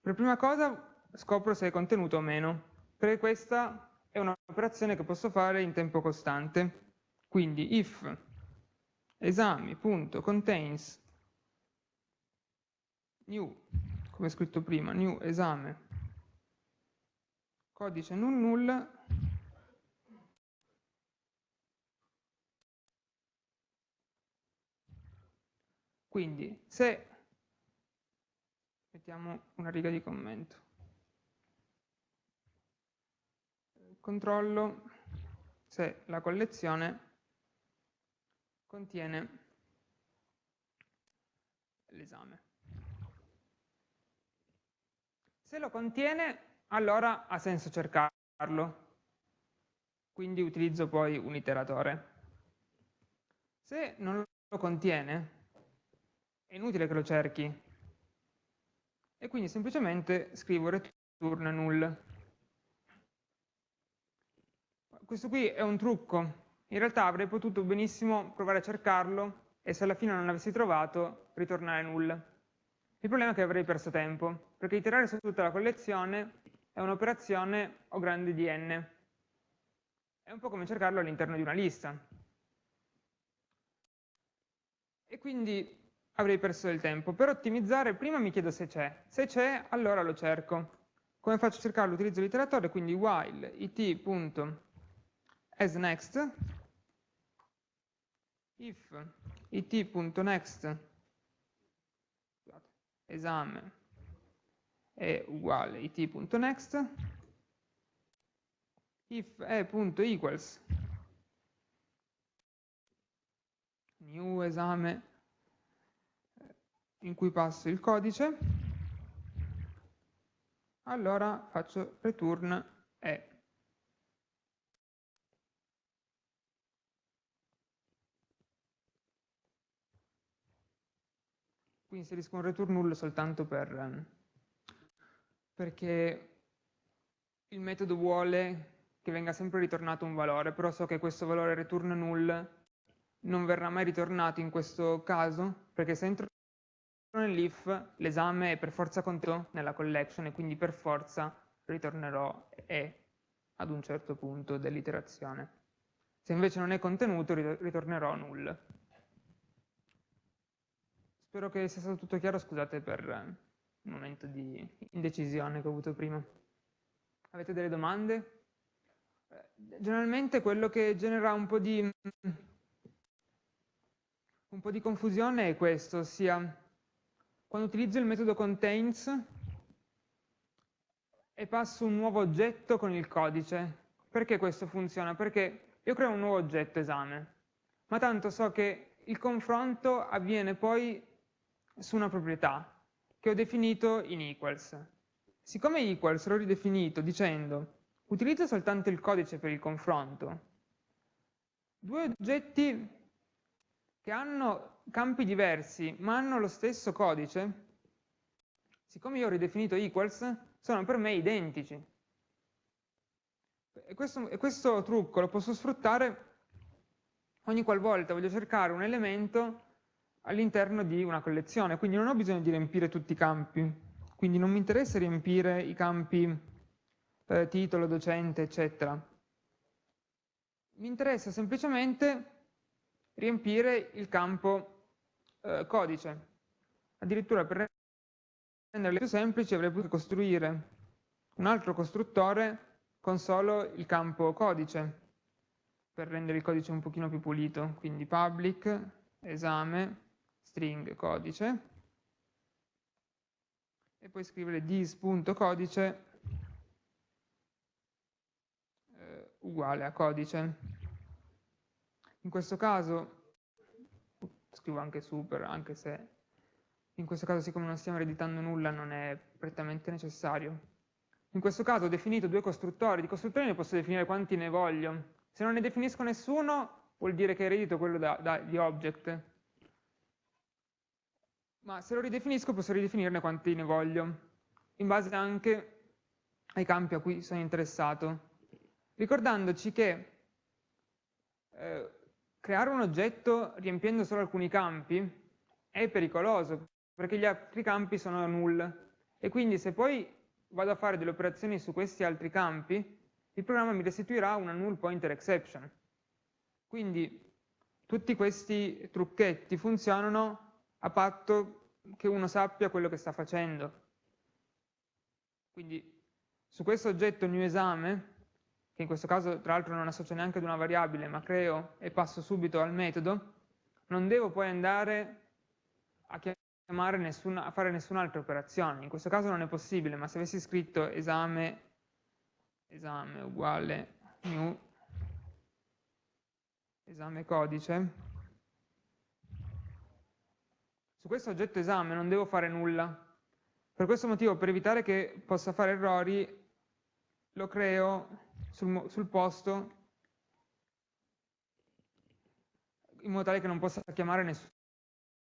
per prima cosa scopro se è contenuto o meno, perché questa è un'operazione che posso fare in tempo costante. Quindi if esami.contains new, come scritto prima, new esame codice null null. Quindi se mettiamo una riga di commento. Controllo se la collezione contiene l'esame. Se lo contiene allora ha senso cercarlo. Quindi utilizzo poi un iteratore. Se non lo contiene, è inutile che lo cerchi. E quindi semplicemente scrivo return null. Questo qui è un trucco. In realtà avrei potuto benissimo provare a cercarlo e se alla fine non l'avessi trovato, ritornare null. Il problema è che avrei perso tempo, perché iterare su tutta la collezione è un'operazione o grande di n. È un po' come cercarlo all'interno di una lista. E quindi avrei perso del tempo. Per ottimizzare, prima mi chiedo se c'è. Se c'è, allora lo cerco. Come faccio a cercarlo? Utilizzo l'iteratore, quindi while it.asNext if it.next esame è uguale it.next if e.equals new esame eh, in cui passo il codice allora faccio return e. Qui inserisco un return null soltanto per ehm, perché il metodo vuole che venga sempre ritornato un valore, però so che questo valore return null non verrà mai ritornato in questo caso, perché se entro nell'if l'esame è per forza contenuto nella collection e quindi per forza ritornerò e ad un certo punto dell'iterazione. Se invece non è contenuto ritornerò null. Spero che sia stato tutto chiaro, scusate per momento di indecisione che ho avuto prima. Avete delle domande? Eh, generalmente quello che genera un po' di, un po di confusione è questo, ossia quando utilizzo il metodo contains e passo un nuovo oggetto con il codice. Perché questo funziona? Perché io creo un nuovo oggetto esame, ma tanto so che il confronto avviene poi su una proprietà, che ho definito in equals. Siccome equals l'ho ridefinito dicendo utilizzo soltanto il codice per il confronto, due oggetti che hanno campi diversi ma hanno lo stesso codice, siccome io ho ridefinito equals, sono per me identici. E questo, e questo trucco lo posso sfruttare ogni qualvolta voglio cercare un elemento all'interno di una collezione, quindi non ho bisogno di riempire tutti i campi, quindi non mi interessa riempire i campi eh, titolo, docente, eccetera. Mi interessa semplicemente riempire il campo eh, codice. Addirittura per renderle più semplici avrei potuto costruire un altro costruttore con solo il campo codice per rendere il codice un pochino più pulito, quindi public, esame, string, codice, e poi scrivere this.codice eh, uguale a codice. In questo caso, scrivo anche super, anche se in questo caso siccome non stiamo ereditando nulla non è prettamente necessario. In questo caso ho definito due costruttori, di costruttori ne posso definire quanti ne voglio, se non ne definisco nessuno, vuol dire che eredito quello dagli da, object. Ma se lo ridefinisco, posso ridefinirne quanti ne voglio, in base anche ai campi a cui sono interessato. Ricordandoci che eh, creare un oggetto riempiendo solo alcuni campi è pericoloso, perché gli altri campi sono null. E quindi se poi vado a fare delle operazioni su questi altri campi, il programma mi restituirà una null pointer exception. Quindi tutti questi trucchetti funzionano a patto che uno sappia quello che sta facendo. Quindi su questo oggetto new esame, che in questo caso tra l'altro non associo neanche ad una variabile, ma creo e passo subito al metodo, non devo poi andare a, nessuna, a fare nessun'altra operazione. In questo caso non è possibile, ma se avessi scritto esame esame uguale new esame codice su questo oggetto esame non devo fare nulla per questo motivo per evitare che possa fare errori lo creo sul, sul posto in modo tale che non possa chiamare nessun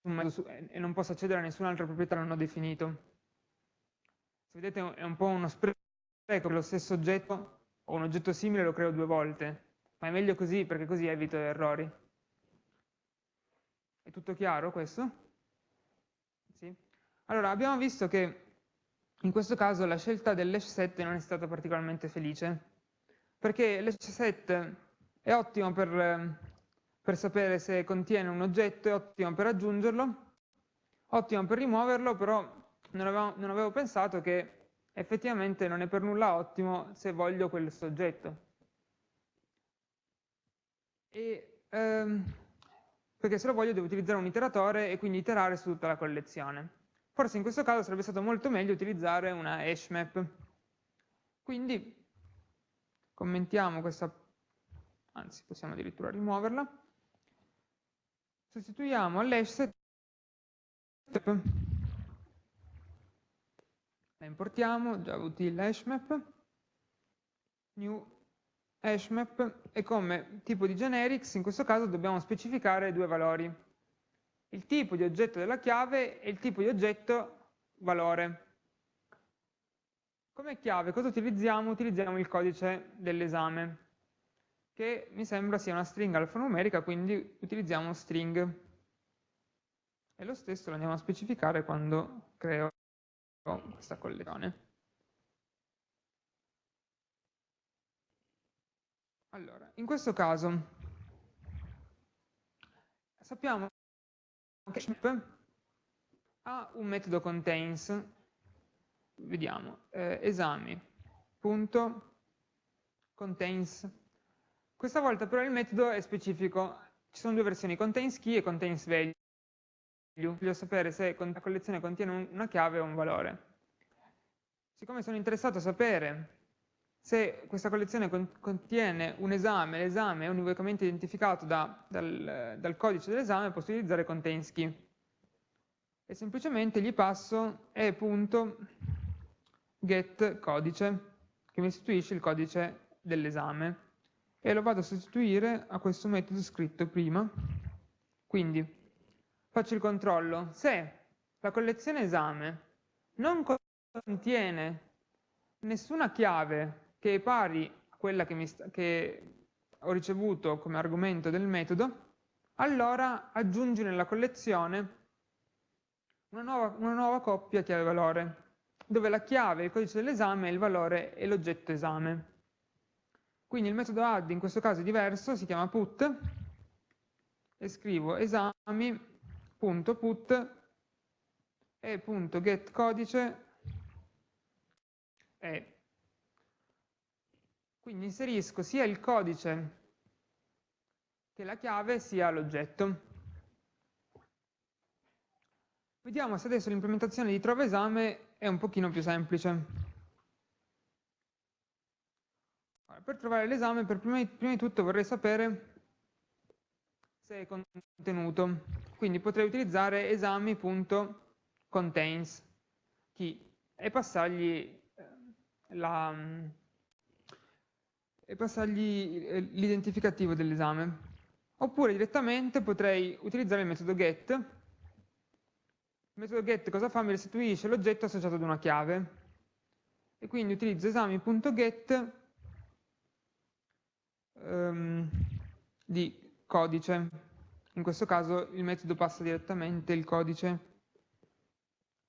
metodo e non possa accedere a nessun'altra proprietà non ho definito se vedete è un po' uno spreco lo stesso oggetto o un oggetto simile lo creo due volte, ma è meglio così perché così evito errori. È tutto chiaro questo? Allora, abbiamo visto che in questo caso la scelta dell'hash set non è stata particolarmente felice, perché l'hash set è ottimo per, per sapere se contiene un oggetto, è ottimo per aggiungerlo, ottimo per rimuoverlo, però non avevo, non avevo pensato che effettivamente non è per nulla ottimo se voglio quel soggetto. E, ehm, perché se lo voglio devo utilizzare un iteratore e quindi iterare su tutta la collezione. Forse in questo caso sarebbe stato molto meglio utilizzare una hash map. Quindi commentiamo questa, anzi possiamo addirittura rimuoverla, sostituiamo l'hash set. La importiamo, javaUtil hashmap, new hashmap e come tipo di generics in questo caso dobbiamo specificare due valori, il tipo di oggetto della chiave e il tipo di oggetto valore. Come chiave cosa utilizziamo? Utilizziamo il codice dell'esame, che mi sembra sia una stringa alfanumerica, quindi utilizziamo string. E lo stesso lo andiamo a specificare quando creo questa collezione. Allora, in questo caso sappiamo Shmip ha un metodo contains, vediamo, eh, esami.contains. Questa volta però il metodo è specifico, ci sono due versioni, contains key e contains value. Voglio sapere se la collezione contiene una chiave o un valore. Siccome sono interessato a sapere se questa collezione contiene un esame, l'esame è univocamente identificato da, dal, dal, codice dell'esame, posso utilizzare contains key. E semplicemente gli passo e.getCodice, che mi istituisce il codice dell'esame. E lo vado a sostituire a questo metodo scritto prima. Quindi faccio il controllo, se la collezione esame non contiene nessuna chiave che è pari a quella che, sta, che ho ricevuto come argomento del metodo, allora aggiungi nella collezione una nuova, una nuova coppia chiave-valore, dove la chiave, il codice dell'esame, il valore e l'oggetto esame. Quindi il metodo add in questo caso è diverso, si chiama put, e scrivo esami.put e.getCodice e quindi inserisco sia il codice che la chiave sia l'oggetto. Vediamo se adesso l'implementazione di trova esame è un pochino più semplice. per trovare l'esame, prima, prima di tutto vorrei sapere se è contenuto. Quindi potrei utilizzare esami.contains e passargli e passargli eh, l'identificativo dell'esame. Oppure direttamente potrei utilizzare il metodo get. Il metodo get cosa fa? Mi restituisce l'oggetto associato ad una chiave. E quindi utilizzo esami.get um, di codice. In questo caso il metodo passa direttamente il codice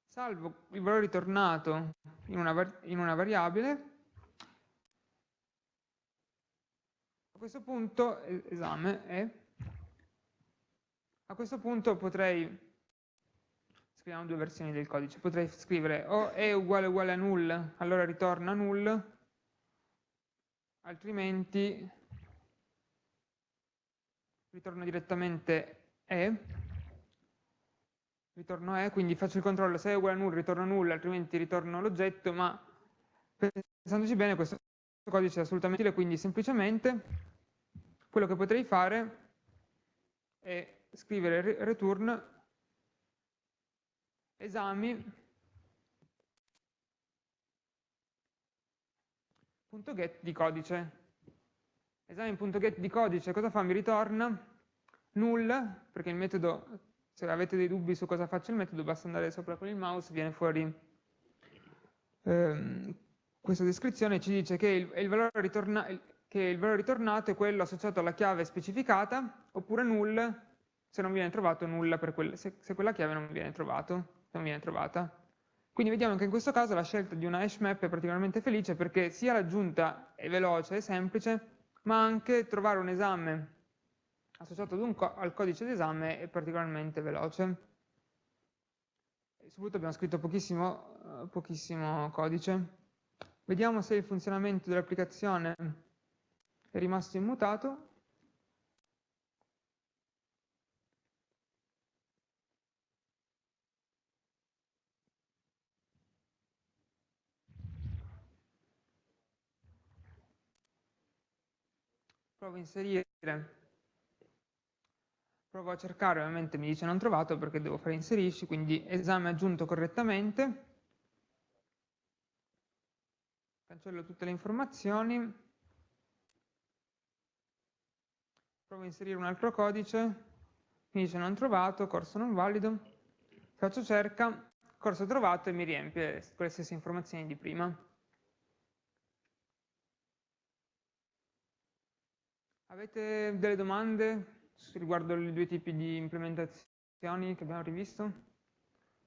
salvo il valore ritornato in una, in una variabile, questo punto, esame è, a questo punto potrei, scriviamo due versioni del codice, potrei scrivere o è uguale uguale a null, allora ritorna null, altrimenti ritorno direttamente è, ritorno è, quindi faccio il controllo se è uguale a null, ritorno null, altrimenti ritorno l'oggetto, ma pensandoci bene questo codice è assolutamente utile, quindi semplicemente quello che potrei fare è scrivere return esami.get di codice. Esami.get di codice cosa fa? Mi ritorna null, perché il metodo se avete dei dubbi su cosa faccia il metodo basta andare sopra con il mouse, viene fuori ehm, questa descrizione, ci dice che il, il, valore ritorna, che il, valore ritornato è quello associato alla chiave specificata, oppure null se non viene trovato nulla quel, se, se, quella chiave non viene, trovato, non viene trovata. Quindi vediamo che in questo caso la scelta di una hash map è particolarmente felice perché sia l'aggiunta è veloce e semplice, ma anche trovare un esame associato co al codice d'esame è particolarmente veloce. Soprattutto abbiamo scritto pochissimo, uh, pochissimo codice. Vediamo se il funzionamento dell'applicazione è rimasto immutato. Provo a inserire. Provo a cercare, ovviamente mi dice non trovato perché devo fare inserisci, quindi esame aggiunto correttamente, cancello tutte le informazioni, provo a inserire un altro codice, mi dice non trovato, corso non valido, faccio cerca, corso trovato e mi riempie con le stesse informazioni di prima. Avete delle domande? riguardo i due tipi di implementazioni che abbiamo rivisto?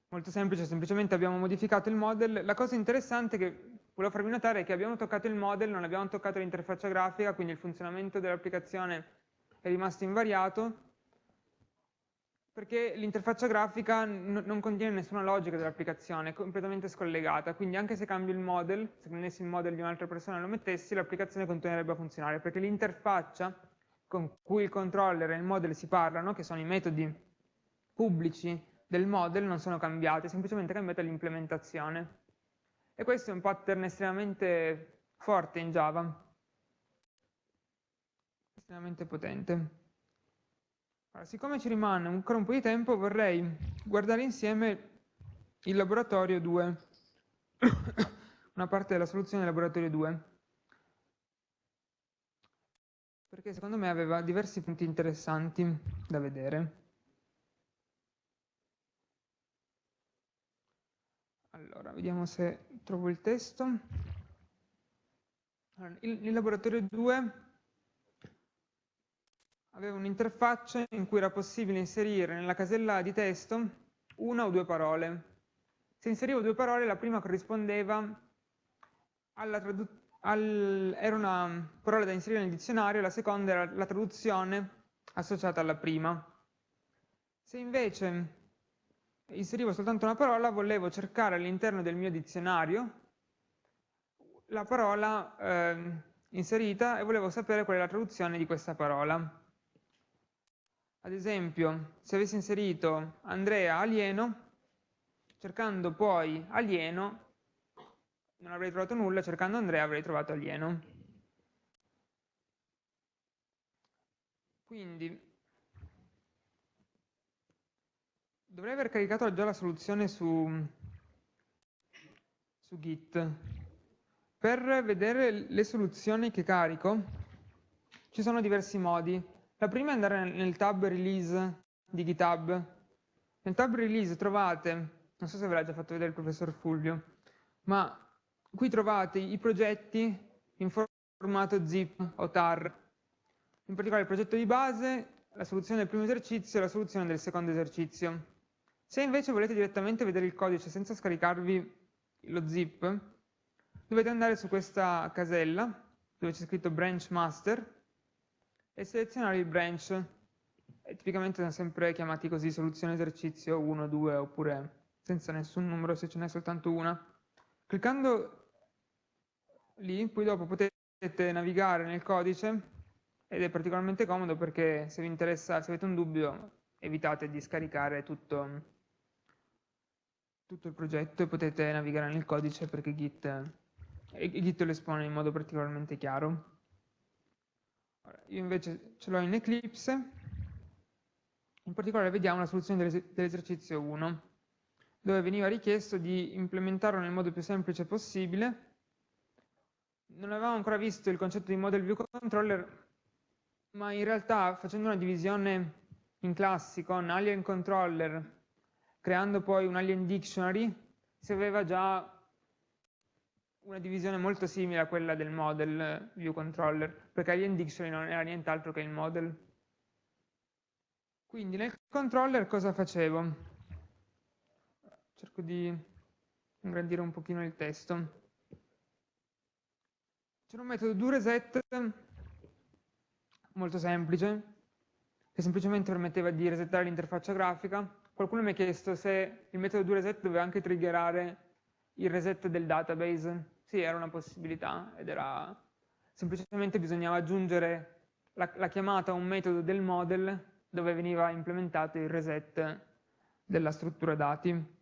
Molto semplice, semplicemente abbiamo modificato il model. La cosa interessante che volevo farvi notare è che abbiamo toccato il model, non abbiamo toccato l'interfaccia grafica, quindi il funzionamento dell'applicazione è rimasto invariato, perché l'interfaccia grafica non contiene nessuna logica dell'applicazione, è completamente scollegata, quindi anche se cambio il model, se prendessi il model di un'altra persona e lo mettessi, l'applicazione continuerebbe a funzionare, perché l'interfaccia con cui il controller e il model si parlano, che sono i metodi pubblici del model, non sono cambiati, è semplicemente cambiata l'implementazione. E questo è un pattern estremamente forte in Java, estremamente potente. Allora, siccome ci rimane ancora un po' di tempo, vorrei guardare insieme il laboratorio 2, una parte della soluzione del laboratorio 2 perché secondo me aveva diversi punti interessanti da vedere. Allora, vediamo se trovo il testo. Il, il laboratorio 2 aveva un'interfaccia in cui era possibile inserire nella casella di testo una o due parole. Se inserivo due parole, la prima corrispondeva alla traduzione era una parola da inserire nel dizionario, la seconda era la traduzione associata alla prima. Se invece inserivo soltanto una parola, volevo cercare all'interno del mio dizionario la parola eh, inserita e volevo sapere qual è la traduzione di questa parola. Ad esempio, se avessi inserito Andrea alieno, cercando poi alieno, non avrei trovato nulla, cercando Andrea avrei trovato alieno. Quindi dovrei aver caricato già la soluzione su, su Git. Per vedere le soluzioni che carico ci sono diversi modi. La prima è andare nel tab release di GitHub. Nel tab release trovate, non so se ve l'ha già fatto vedere il professor Fulvio, ma qui trovate i progetti in formato zip o tar. In particolare il progetto di base, la soluzione del primo esercizio e la soluzione del secondo esercizio. Se invece volete direttamente vedere il codice senza scaricarvi lo zip, dovete andare su questa casella dove c'è scritto branch master e selezionare il branch. E tipicamente sono sempre chiamati così soluzione esercizio 1, 2 oppure senza nessun numero se ce n'è soltanto una. Cliccando lì, poi dopo potete navigare nel codice ed è particolarmente comodo perché se vi interessa, se avete un dubbio, evitate di scaricare tutto, tutto il progetto e potete navigare nel codice perché Git, Git lo espone in modo particolarmente chiaro. Io invece ce l'ho in Eclipse, in particolare vediamo la soluzione dell'esercizio 1, dove veniva richiesto di implementarlo nel modo più semplice possibile. Non avevamo ancora visto il concetto di model view controller, ma in realtà facendo una divisione in classi con alien controller, creando poi un alien dictionary, si aveva già una divisione molto simile a quella del model view controller, perché alien dictionary non era nient'altro che il model. Quindi nel controller cosa facevo? Cerco di ingrandire un pochino il testo. C'è un metodo doReset molto semplice, che semplicemente permetteva di resettare l'interfaccia grafica. Qualcuno mi ha chiesto se il metodo doReset doveva anche triggerare il reset del database. Sì, era una possibilità ed era semplicemente bisognava aggiungere la, la chiamata a un metodo del model dove veniva implementato il reset della struttura dati.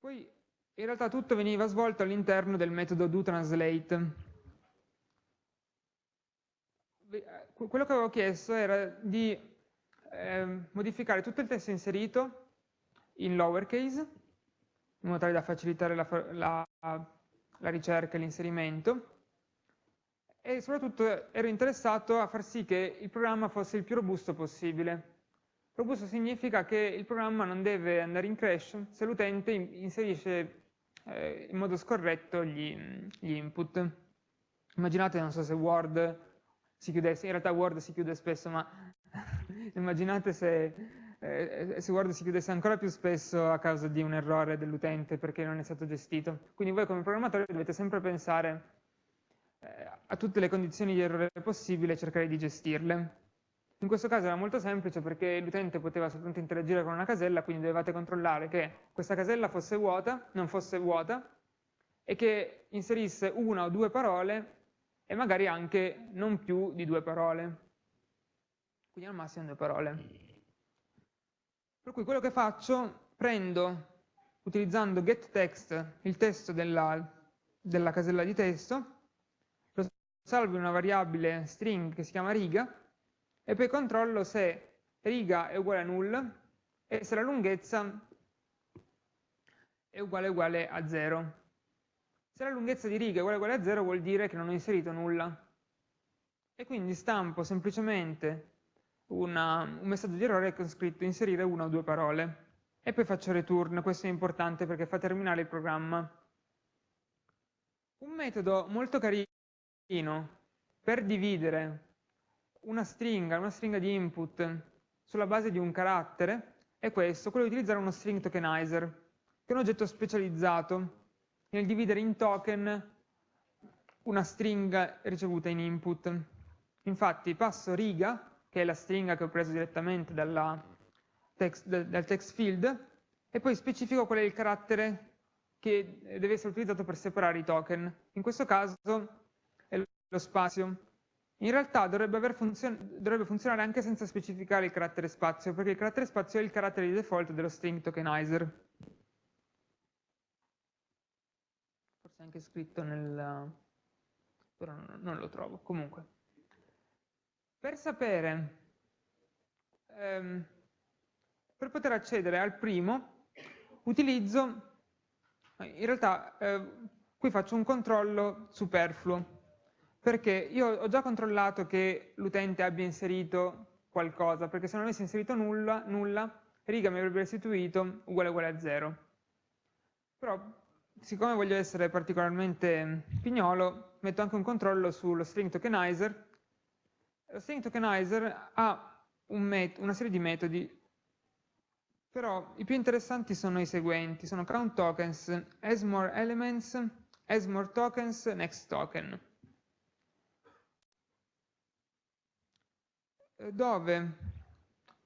Poi in realtà tutto veniva svolto all'interno del metodo doTranslate. Quello che avevo chiesto era di eh, modificare tutto il testo inserito in lowercase, in modo tale da facilitare la, la, la ricerca e l'inserimento, e soprattutto ero interessato a far sì che il programma fosse il più robusto possibile. Robusto significa che il programma non deve andare in crash se l'utente inserisce eh, in modo scorretto gli, gli, input. Immaginate, non so se Word si chiudesse, in realtà Word si chiude spesso, ma immaginate se, eh, se, Word si chiudesse ancora più spesso a causa di un errore dell'utente perché non è stato gestito. Quindi voi come programmatori dovete sempre pensare eh, a tutte le condizioni di errore possibili e cercare di gestirle. In questo caso era molto semplice perché l'utente poteva soltanto interagire con una casella, quindi dovevate controllare che questa casella fosse vuota, non fosse vuota, e che inserisse una o due parole e magari anche non più di due parole. Quindi al massimo due parole. Per cui quello che faccio, prendo, utilizzando getText, il testo della, della casella di testo, lo salvo in una variabile string che si chiama riga, e poi controllo se riga è uguale a null e se la lunghezza è uguale uguale a 0. Se la lunghezza di riga è uguale uguale a 0 vuol dire che non ho inserito nulla. E quindi stampo semplicemente una, un messaggio di errore con scritto inserire una o due parole. e poi faccio return, questo è importante perché fa terminare il programma. Un metodo molto carino per dividere una stringa, una stringa di input sulla base di un carattere è questo, quello di utilizzare uno string tokenizer, che è un oggetto specializzato nel dividere in token una stringa ricevuta in input. Infatti passo riga, che è la stringa che ho preso direttamente text, dal text field, e poi specifico qual è il carattere che deve essere utilizzato per separare i token. In questo caso è lo spazio. In realtà dovrebbe, funzion dovrebbe, funzionare anche senza specificare il carattere spazio, perché il carattere spazio è il carattere di default dello string tokenizer. Forse è anche scritto nel... però non lo trovo. Comunque, per sapere, ehm, per poter accedere al primo, utilizzo, in realtà eh, qui faccio un controllo superfluo, perché io ho già controllato che l'utente abbia inserito qualcosa, perché se non avesse inserito nulla, nulla riga mi avrebbe restituito uguale uguale a 0. Però, siccome voglio essere particolarmente pignolo, metto anche un controllo sullo string tokenizer. Lo string tokenizer ha un una serie di metodi, però i più interessanti sono i seguenti, sono count tokens, as more elements, as more tokens, next token. Eh, dove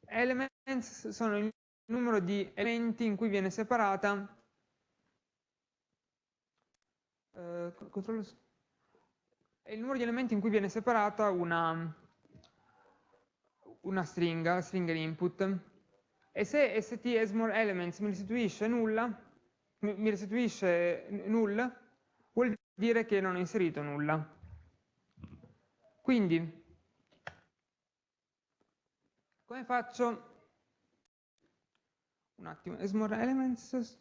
elements sono il numero di elementi in cui viene separata eh, il numero di elementi in cui viene separata una, una stringa, la stringa input e se st as more elements mi restituisce nulla mi restituisce null vuol dire che non ho inserito nulla quindi come faccio? Un attimo, as more elements.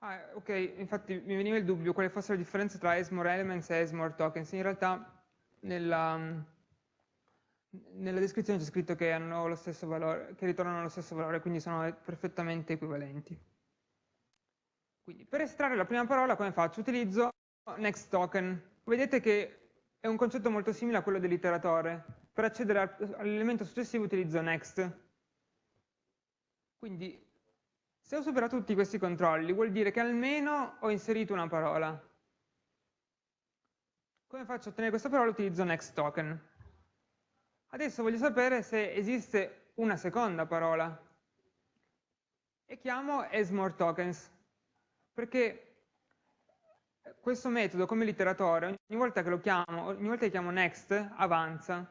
Ah, ok, infatti mi veniva il dubbio quale fosse la differenza tra as more elements e as more tokens. In realtà nella, nella descrizione c'è scritto che, valore, che ritornano lo stesso valore, quindi sono perfettamente equivalenti. Quindi per estrarre la prima parola come faccio? Utilizzo next token. Vedete che è un concetto molto simile a quello dell'iteratore. Per accedere all'elemento successivo utilizzo next. Quindi, se ho superato tutti questi controlli, vuol dire che almeno ho inserito una parola. Come faccio a ottenere questa parola? Utilizzo next token. Adesso voglio sapere se esiste una seconda parola. E chiamo as more tokens, perché questo metodo come l'iteratore, ogni volta che lo chiamo, ogni volta che chiamo next, avanza.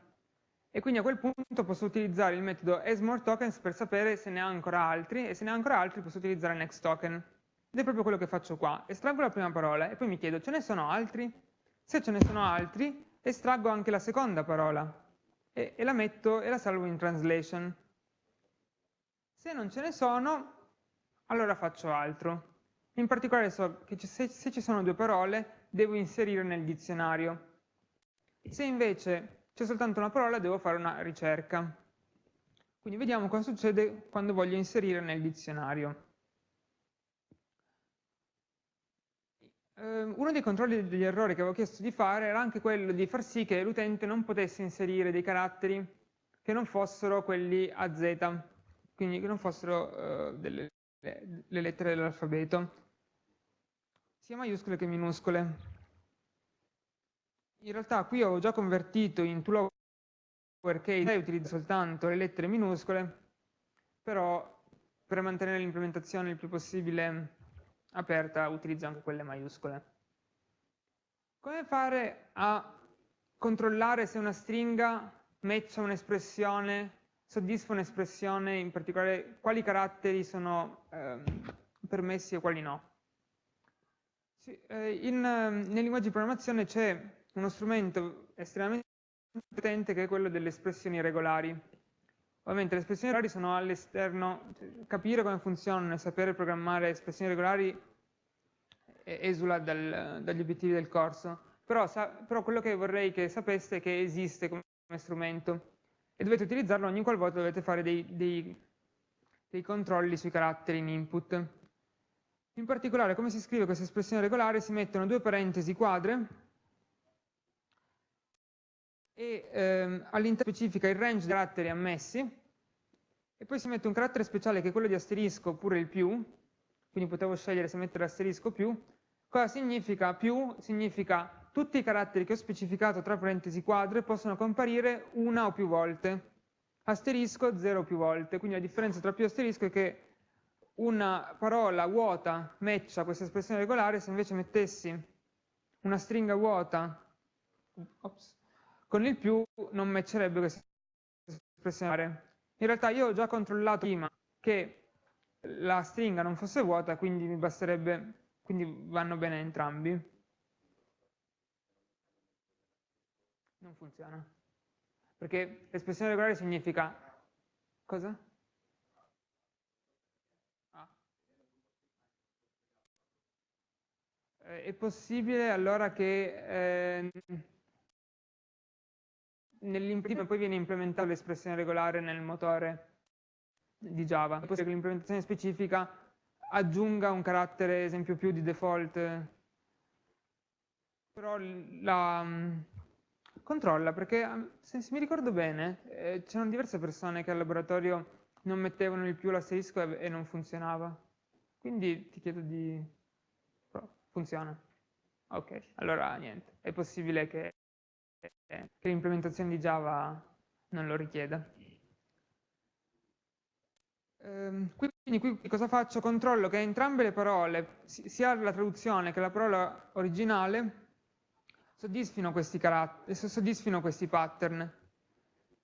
E quindi a quel punto posso utilizzare il metodo asMoreTokens per sapere se ne ha ancora altri, e se ne ha ancora altri posso utilizzare next token. Ed è proprio quello che faccio qua. Estraggo la prima parola e poi mi chiedo, ce ne sono altri? Se ce ne sono altri, estraggo anche la seconda parola e, e la metto e la salvo in translation. Se non ce ne sono, allora faccio altro. In particolare so che se, se ci sono due parole devo inserire nel dizionario. Se invece c'è soltanto una parola devo fare una ricerca. Quindi vediamo cosa succede quando voglio inserire nel dizionario. Ehm, uno dei controlli degli errori che avevo chiesto di fare era anche quello di far sì che l'utente non potesse inserire dei caratteri che non fossero quelli a Z, quindi che non fossero uh, delle, le lettere dell'alfabeto sia maiuscole che minuscole. In realtà qui ho già convertito in to lowercase e utilizzo soltanto le lettere minuscole, però per mantenere l'implementazione il più possibile aperta utilizzo anche quelle maiuscole. Come fare a controllare se una stringa matcha un'espressione, soddisfa un'espressione, in particolare quali caratteri sono eh, permessi e quali no? Sì, eh, in, ehm, nei linguaggi di programmazione c'è uno strumento estremamente potente che è quello delle espressioni regolari. Ovviamente le espressioni regolari sono all'esterno, cioè, capire come funzionano e sapere programmare espressioni regolari esula dal, dagli obiettivi del corso, però, sa, però, quello che vorrei che sapeste è che esiste come strumento. e dovete utilizzarlo ogni qualvolta dovete fare dei, dei, dei controlli sui caratteri in input. In particolare, come si scrive questa espressione regolare? Si mettono due parentesi quadre e ehm, all'interno specifica il range dei caratteri ammessi e poi si mette un carattere speciale che è quello di asterisco oppure il più, quindi potevo scegliere se mettere asterisco più. Cosa significa più? Significa tutti i caratteri che ho specificato tra parentesi quadre possono comparire una o più volte, asterisco zero o più volte, quindi la differenza tra più e asterisco è che una parola vuota matcha questa espressione regolare, se invece mettessi una stringa vuota ops, con il più non matcherebbe questa espressione. In realtà io ho già controllato prima che la stringa non fosse vuota, quindi mi basterebbe, quindi vanno bene entrambi. non funziona. Perché l'espressione regolare significa... Cosa? Ah. Eh, è possibile allora che eh, poi viene implementata l'espressione regolare nel motore di Java. È possibile che l'implementazione specifica aggiunga un carattere, esempio più di default, però la, controlla perché se, se mi ricordo bene eh, c'erano diverse persone che al laboratorio non mettevano il più l'asterisco e, e non funzionava. Quindi ti chiedo di... funziona. Ok, allora niente, è possibile che, che l'implementazione di Java non lo richieda. Ehm, quindi qui cosa faccio? Controllo che entrambe le parole, sia la traduzione che la parola originale, soddisfino questi, soddisfino questi pattern.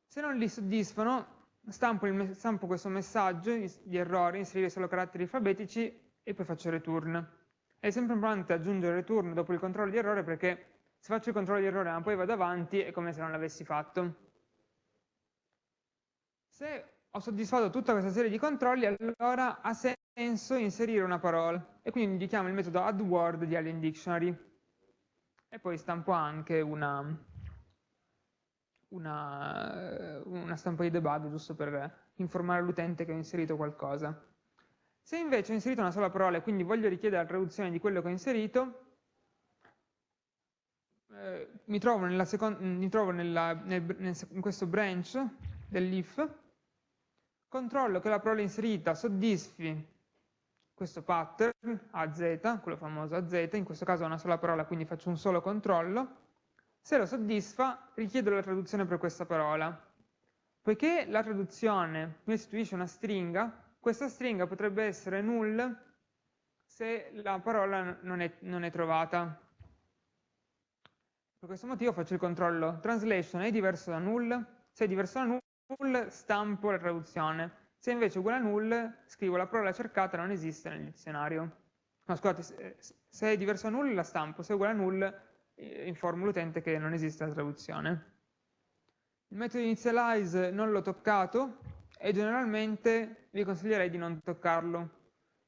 Se non li soddisfano, stampo, il, stampo questo messaggio di errore, inserire solo caratteri alfabetici e poi faccio return. È sempre importante aggiungere return dopo il controllo di errore perché se faccio il controllo di errore ma poi vado avanti è come se non l'avessi fatto. Se ho soddisfatto tutta questa serie di controlli, allora ha senso inserire una parola e quindi indichiamo il metodo addWord di Alien Dictionary e poi stampo anche una, una, una stampa di debug giusto per informare l'utente che ho inserito qualcosa. Se invece ho inserito una sola parola e quindi voglio richiedere la traduzione di quello che ho inserito, eh, mi trovo, nella mi trovo nella, nel, nel, in questo branch dell'if, controllo che la parola inserita soddisfi questo pattern AZ, quello famoso AZ, in questo caso è una sola parola, quindi faccio un solo controllo, se lo soddisfa richiedo la traduzione per questa parola. Poiché la traduzione mi restituisce una stringa, questa stringa potrebbe essere null se la parola non è, non è trovata. Per questo motivo faccio il controllo translation è diverso da null, se è diverso da null stampo la traduzione. Se invece è uguale a null, scrivo la parola cercata non esiste nel dizionario. No, scusate, se è diverso da null la stampo, se è uguale a null eh, informo l'utente che non esiste la traduzione. Il metodo initialize non l'ho toccato e generalmente vi consiglierei di non toccarlo.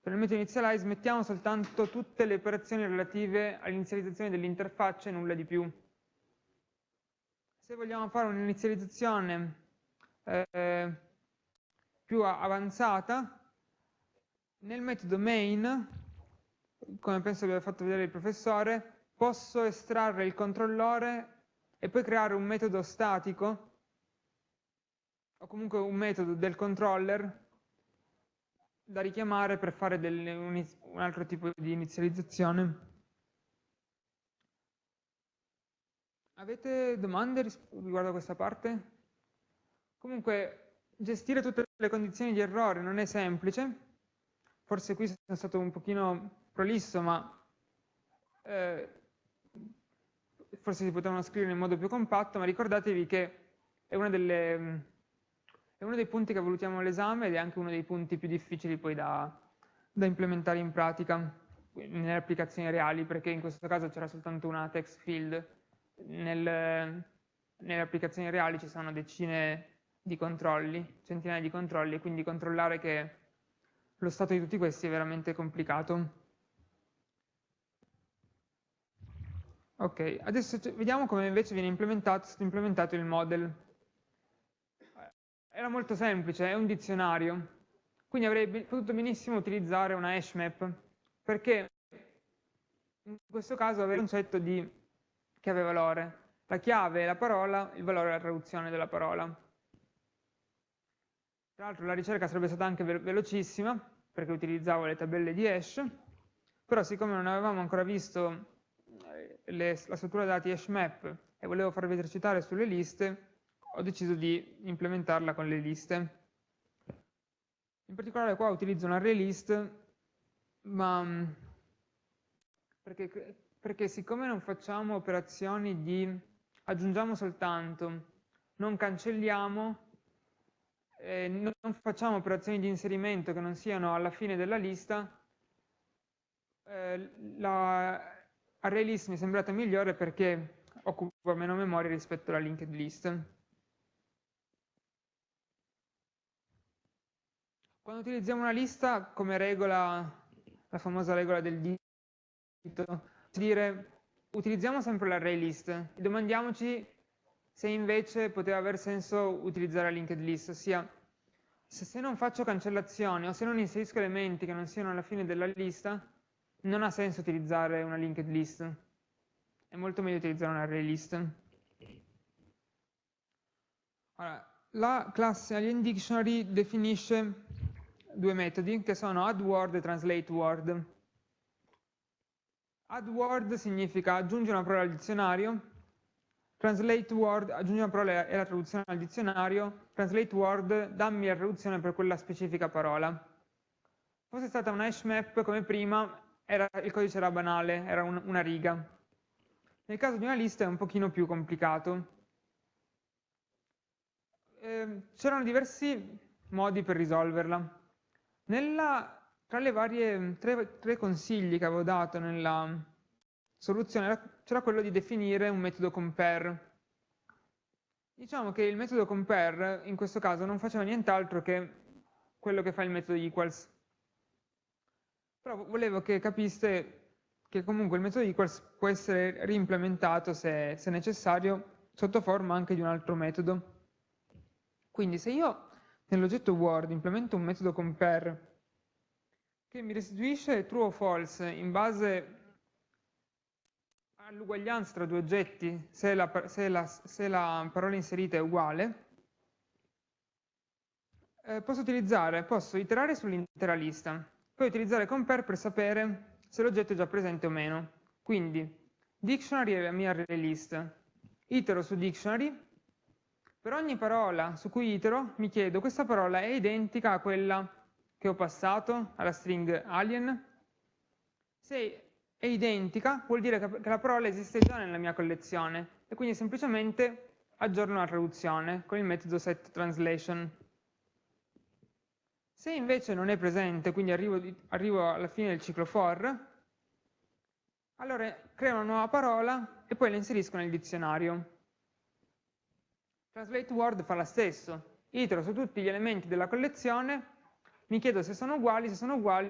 Per il metodo initialize mettiamo soltanto tutte le operazioni relative all'inizializzazione dell'interfaccia e nulla di più. Se vogliamo fare un'inizializzazione eh, più avanzata, nel metodo main, come penso abbia fatto vedere il professore, posso estrarre il controllore e poi creare un metodo statico o comunque un metodo del controller da richiamare per fare delle, un, un altro tipo di inizializzazione. Avete domande riguardo a questa parte? Comunque gestire tutte le condizioni di errore non è semplice, forse qui sono stato un pochino prolisso, ma eh, forse si potevano scrivere in modo più compatto, ma ricordatevi che è, delle, è uno dei punti che valutiamo all'esame ed è anche uno dei punti più difficili poi da, da implementare in pratica nelle applicazioni reali, perché in questo caso c'era soltanto una text field, nel, nelle applicazioni reali ci sono decine di controlli, centinaia di controlli, quindi controllare che lo stato di tutti questi è veramente complicato. Ok, adesso vediamo come invece viene implementato, implementato il model. era molto semplice, è un dizionario, quindi avrei potuto benissimo utilizzare una hash map, perché in questo caso aveva il concetto di chiave valore. La chiave è la parola, il valore è la traduzione della parola. Tra l'altro la ricerca sarebbe stata anche velocissima, perché utilizzavo le tabelle di hash, però siccome non avevamo ancora visto eh, le, la struttura dati hash map e volevo farvi esercitare sulle liste, ho deciso di implementarla con le liste. In particolare qua utilizzo un array list, ma mm, perché, perché siccome non facciamo operazioni di aggiungiamo soltanto, non cancelliamo, eh, non facciamo operazioni di inserimento che non siano alla fine della lista, eh, la array list mi è sembrata migliore perché occupa meno memoria rispetto alla linked list. Quando utilizziamo una lista, come regola, la famosa regola del dito, dire utilizziamo sempre l'array list e domandiamoci se invece poteva aver senso utilizzare la linked list, ossia se, non faccio cancellazioni o se non inserisco elementi che non siano alla fine della lista, non ha senso utilizzare una linked list. È molto meglio utilizzare un array list. Allora, la classe Alien Dictionary definisce due metodi che sono addWord e translateWord. AddWord significa aggiungere una parola al dizionario, translateWord aggiunge una parola e la traduzione al dizionario, translateWord dammi la traduzione per quella specifica parola. Fosse stata una hash map come prima, era, il codice era banale, era un, una riga. Nel caso di una lista è un pochino più complicato. Eh, C'erano diversi modi per risolverla. Nella, tra le varie tre, tre, consigli che avevo dato nella soluzione c'era quello di definire un metodo compare. Diciamo che il metodo compare in questo caso non faceva nient'altro che quello che fa il metodo equals. Però volevo che capiste che comunque il metodo equals può essere reimplementato se, se necessario sotto forma anche di un altro metodo. Quindi se io nell'oggetto Word implemento un metodo compare che mi restituisce true o false in base all'uguaglianza tra due oggetti se la, se la, se la parola inserita è uguale, eh, posso utilizzare, posso iterare sull'intera lista, poi utilizzare compare per sapere se l'oggetto è già presente o meno. Quindi, dictionary è la mia array list, itero su dictionary, per ogni parola su cui itero mi chiedo questa parola è identica a quella che ho passato alla string alien? Se è identica vuol dire che la parola esiste già nella mia collezione e quindi semplicemente aggiorno la traduzione con il metodo setTranslation. Se invece non è presente, quindi arrivo, arrivo alla fine del ciclo for, allora creo una nuova parola e poi la inserisco nel dizionario. Translate Word fa lo stesso, itero su tutti gli elementi della collezione, mi chiedo se sono uguali, se sono uguali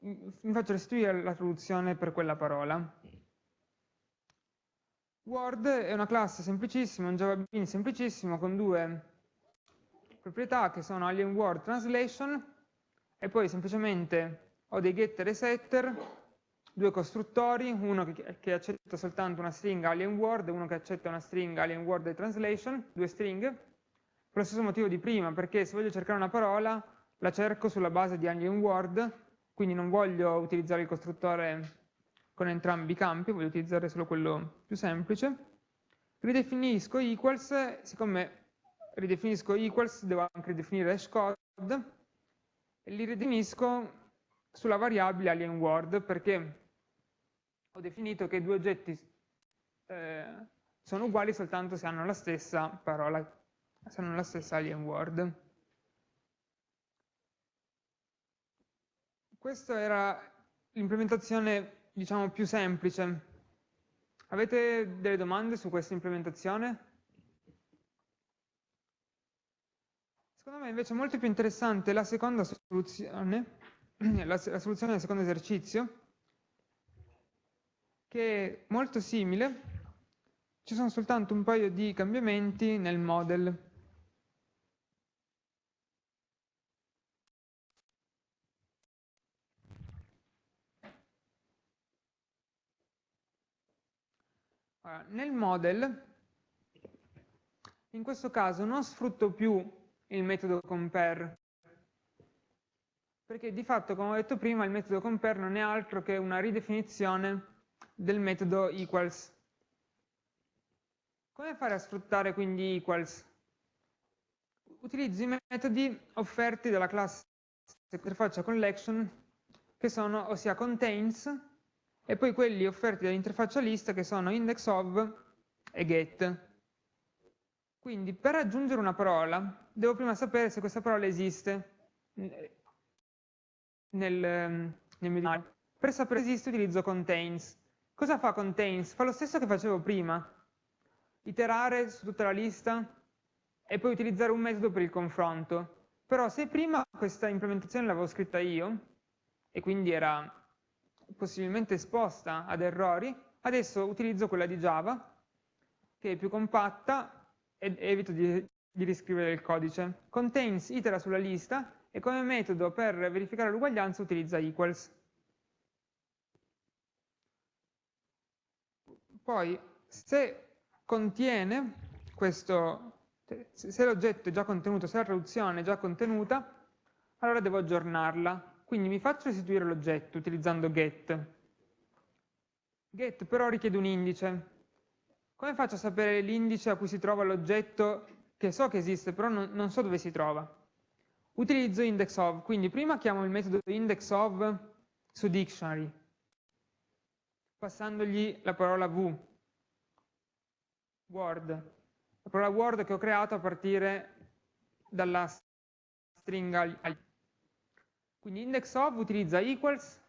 mi faccio restituire la traduzione per quella parola. Word è una classe semplicissima, un Java Bean semplicissimo con due proprietà che sono Alien Word Translation e poi semplicemente ho dei getter e setter due costruttori, uno che, che, accetta soltanto una stringa alien word e uno che accetta una stringa alien word e translation, due stringhe, per lo stesso motivo di prima, perché se voglio cercare una parola la cerco sulla base di alien word, quindi non voglio utilizzare il costruttore con entrambi i campi, voglio utilizzare solo quello più semplice. Ridefinisco equals, siccome ridefinisco equals devo anche ridefinire hashcode, e li ridefinisco sulla variabile alien word perché ho definito che due oggetti eh, sono uguali soltanto se hanno la stessa parola, se hanno la stessa alien word. Questa era l'implementazione, diciamo, più semplice. Avete delle domande su questa implementazione? Secondo me invece è molto più interessante la seconda soluzione, la, la soluzione del secondo esercizio, che è molto simile, ci sono soltanto un paio di cambiamenti nel model. Allora, nel model, in questo caso non sfrutto più il metodo compare, perché di fatto, come ho detto prima, il metodo compare non è altro che una ridefinizione del metodo equals. Come fare a sfruttare quindi equals? Utilizzo i metodi offerti dalla classe interfaccia collection che sono ossia contains e poi quelli offerti dall'interfaccia list che sono index of e get. Quindi per aggiungere una parola devo prima sapere se questa parola esiste nel, nel mio dizionario. Per sapere se esiste utilizzo contains. Cosa fa contains? Fa lo stesso che facevo prima, iterare su tutta la lista e poi utilizzare un metodo per il confronto. Però se prima questa implementazione l'avevo scritta io, e quindi era possibilmente esposta ad errori, adesso utilizzo quella di Java, che è più compatta e evito di, di riscrivere il codice. Contains itera sulla lista e come metodo per verificare l'uguaglianza utilizza equals. Poi, se contiene questo, se l'oggetto è già contenuto, se la traduzione è già contenuta, allora devo aggiornarla. Quindi mi faccio restituire l'oggetto utilizzando get. Get però richiede un indice. Come faccio a sapere l'indice a cui si trova l'oggetto che so che esiste, però non, non, so dove si trova? Utilizzo index of, quindi prima chiamo il metodo index of su dictionary, passandogli la parola v, word, la parola word che ho creato a partire dalla stringa quindi index of utilizza equals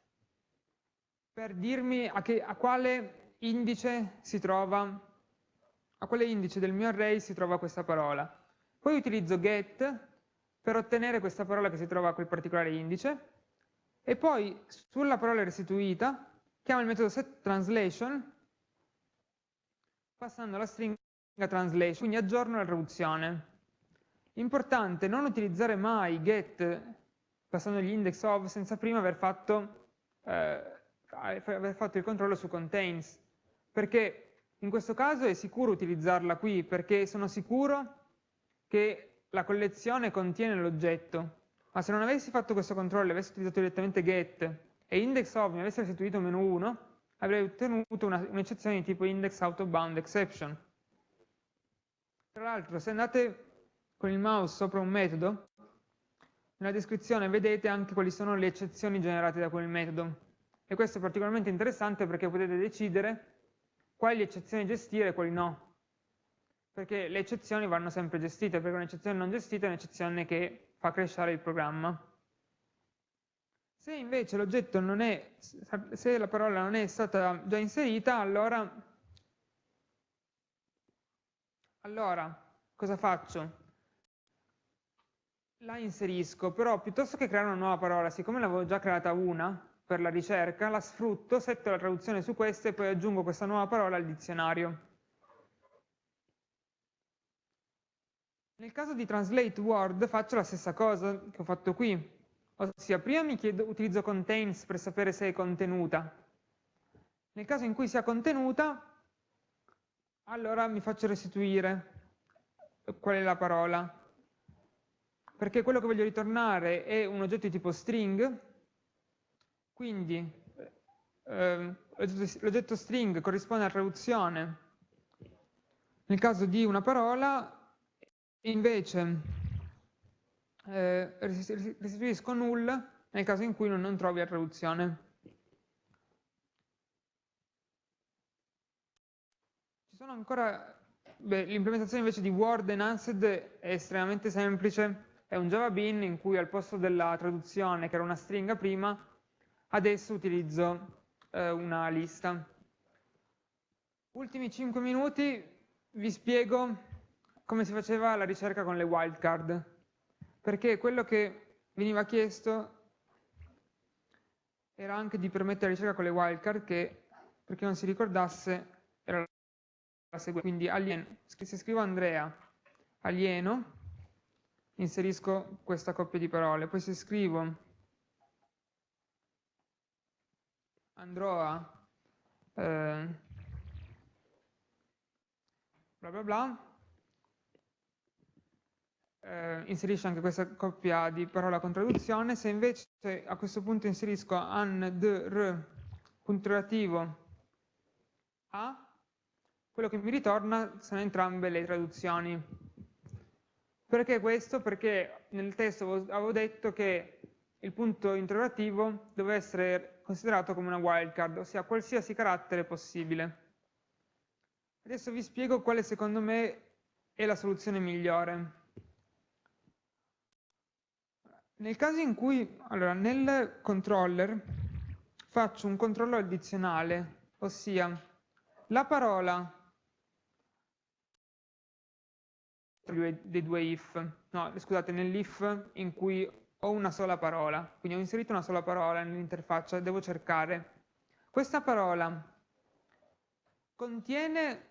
per dirmi a, che, a quale indice si trova, a quale indice del mio array si trova questa parola. Poi utilizzo get per ottenere questa parola che si trova a quel particolare indice e poi sulla parola restituita chiamo il metodo setTranslation passando la stringa translation, quindi aggiorno la traduzione. Importante non utilizzare mai get passando gli index of senza prima aver fatto, eh, aver fatto il controllo su contains, perché in questo caso è sicuro utilizzarla qui, perché sono sicuro che la collezione contiene l'oggetto, ma se non avessi fatto questo controllo e avessi utilizzato direttamente get e index of mi avesse restituito meno 1, avrei ottenuto un'eccezione un di tipo index out of bound exception. Tra l'altro, se andate con il mouse sopra un metodo, nella descrizione vedete anche quali sono le eccezioni generate da quel metodo. E questo è particolarmente interessante perché potete decidere quali eccezioni gestire e quali no. Perché le eccezioni vanno sempre gestite, perché un'eccezione non gestita è un'eccezione che fa crescere il programma. Se invece l'oggetto non è, se la parola non è stata già inserita, allora, allora cosa faccio? La inserisco, però piuttosto che creare una nuova parola, siccome ne avevo già creata una per la ricerca, la sfrutto, setto la traduzione su questa e poi aggiungo questa nuova parola al dizionario. Nel caso di translate word faccio la stessa cosa che ho fatto qui, ossia prima mi chiedo, utilizzo contains per sapere se è contenuta. Nel caso in cui sia contenuta, allora mi faccio restituire qual è la parola perché quello che voglio ritornare è un oggetto di tipo string, quindi eh, l'oggetto string corrisponde alla traduzione. Nel caso di una parola, invece eh, restituisco null nel caso in cui non, non trovi la traduzione. Ci sono ancora, l'implementazione invece di Word Enhanced è estremamente semplice, è un Java Bean in cui al posto della traduzione, che era una stringa prima, adesso utilizzo eh, una lista. Ultimi 5 minuti vi spiego come si faceva la ricerca con le wildcard, perché quello che veniva chiesto era anche di permettere la ricerca con le wildcard, che per chi non si ricordasse era la seguente, quindi alieno, se scrivo Andrea, alieno, inserisco questa coppia di parole. Poi se scrivo andrò a eh, bla bla bla, eh, inserisce anche questa coppia di parola con traduzione, se invece a questo punto inserisco an, d, r, punto relativo a, quello che mi ritorna sono entrambe le traduzioni. Perché questo? Perché nel testo avevo detto che il punto interrogativo deve essere considerato come una wildcard, ossia qualsiasi carattere possibile. Adesso vi spiego quale secondo me è la soluzione migliore. Nel caso in cui, allora, nel controller faccio un controllo addizionale, ossia la parola dei due if, no, scusate, nell'if in cui ho una sola parola, quindi ho inserito una sola parola nell'interfaccia, devo cercare. Questa parola contiene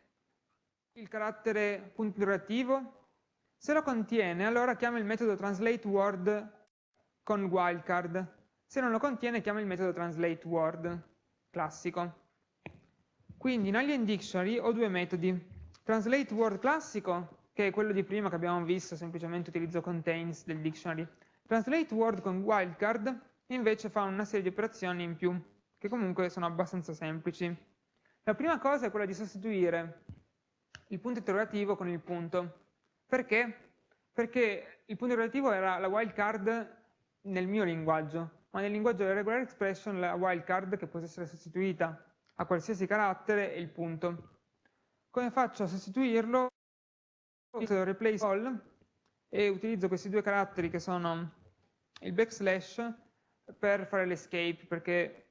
il carattere punto interrogativo? Se lo contiene, allora chiamo il metodo translateWord con wildcard. Se non lo contiene chiama il metodo translateWord classico. Quindi in Alien Dictionary ho due metodi. TranslateWord classico, che è quello di prima che abbiamo visto, semplicemente utilizzo contains del dictionary. TranslateWord con wildcard invece fa una serie di operazioni in più, che comunque sono abbastanza semplici. La prima cosa è quella di sostituire il punto interrogativo con il punto. Perché? Perché il punto interrogativo era la wildcard nel mio linguaggio, ma nel linguaggio della regular expression la wildcard che può essere sostituita a qualsiasi carattere è il punto. Come faccio a sostituirlo? Uso replace all e utilizzo questi due caratteri che sono il backslash per fare l'escape, perché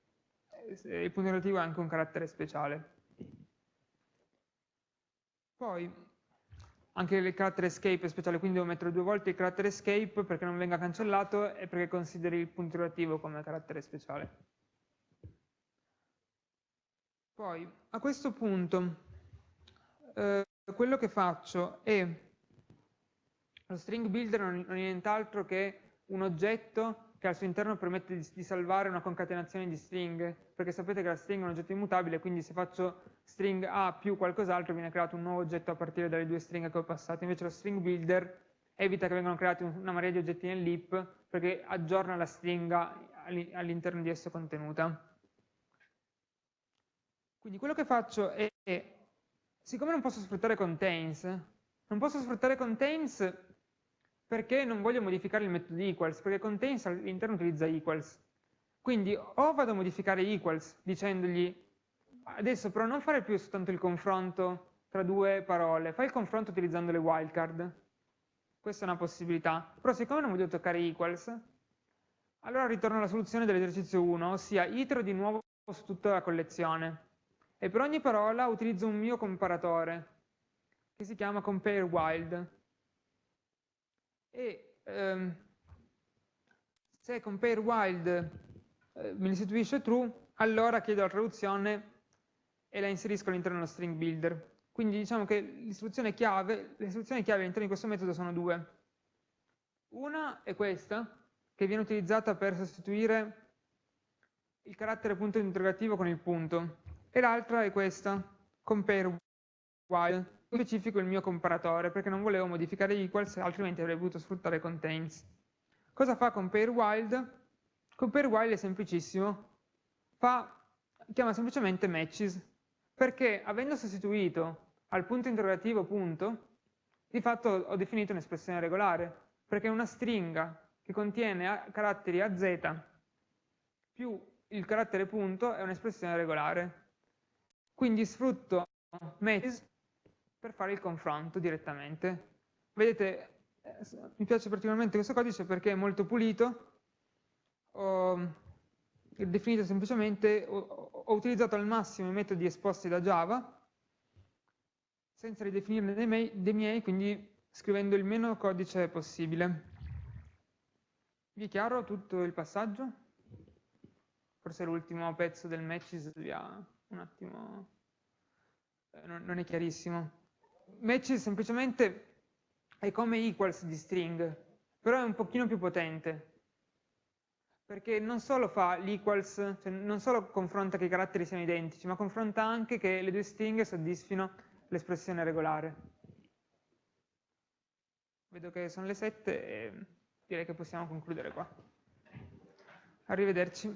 il punto relativo è anche un carattere speciale. Poi anche il carattere escape è speciale, quindi devo mettere due volte il carattere escape perché non venga cancellato e perché consideri il punto relativo come carattere speciale. Poi, a questo punto, eh, quello che faccio è, lo string builder non è nient'altro che un oggetto che al suo interno permette di, di, salvare una concatenazione di string, perché sapete che la string è un oggetto immutabile, quindi se faccio string A più qualcos'altro viene creato un nuovo oggetto a partire dalle due stringhe che ho passato, invece lo string builder evita che vengano creati una marea di oggetti nell'heap, perché aggiorna la stringa all'interno di esso contenuta. Quindi quello che faccio è, siccome non posso sfruttare contains, non posso sfruttare contains perché non voglio modificare il metodo equals, perché contains all'interno utilizza equals. Quindi o vado a modificare equals dicendogli adesso però non fare più soltanto il confronto tra due parole, fai il confronto utilizzando le wildcard. Questa è una possibilità. Però siccome non voglio toccare equals, allora ritorno alla soluzione dell'esercizio 1, ossia itero di nuovo su tutta la collezione. E per ogni parola utilizzo un mio comparatore, che si chiama compareWild e ehm, se compare wild eh, mi restituisce true, allora chiedo la traduzione e la inserisco all'interno dello string builder. Quindi diciamo che l'istruzione chiave, le istruzioni chiave all'interno di questo metodo sono due. Una è questa, che viene utilizzata per sostituire il carattere punto interrogativo con il punto, e l'altra è questa, compare while specifico il mio comparatore perché non volevo modificare equals, altrimenti avrei voluto sfruttare contains. Cosa fa compareWild? CompareWild è semplicissimo, fa, chiama semplicemente matches, perché avendo sostituito al punto interrogativo punto, di fatto ho definito un'espressione regolare, perché una stringa che contiene caratteri a z più il carattere punto è un'espressione regolare. Quindi sfrutto matches per fare il confronto direttamente. Vedete, eh, mi piace particolarmente questo codice perché è molto pulito, ho definito semplicemente, ho, ho utilizzato al massimo i metodi esposti da Java, senza ridefinirne dei miei, dei miei, quindi scrivendo il meno codice possibile. Vi è chiaro tutto il passaggio? Forse l'ultimo pezzo del matches vi ha un attimo... Eh, non è chiarissimo match semplicemente è come equals di string, però è un pochino più potente, perché non solo fa l'equals, cioè non solo confronta che i caratteri siano identici, ma confronta anche che le due stringhe soddisfino l'espressione regolare. Vedo che sono le 7 e direi che possiamo concludere qua. Arrivederci.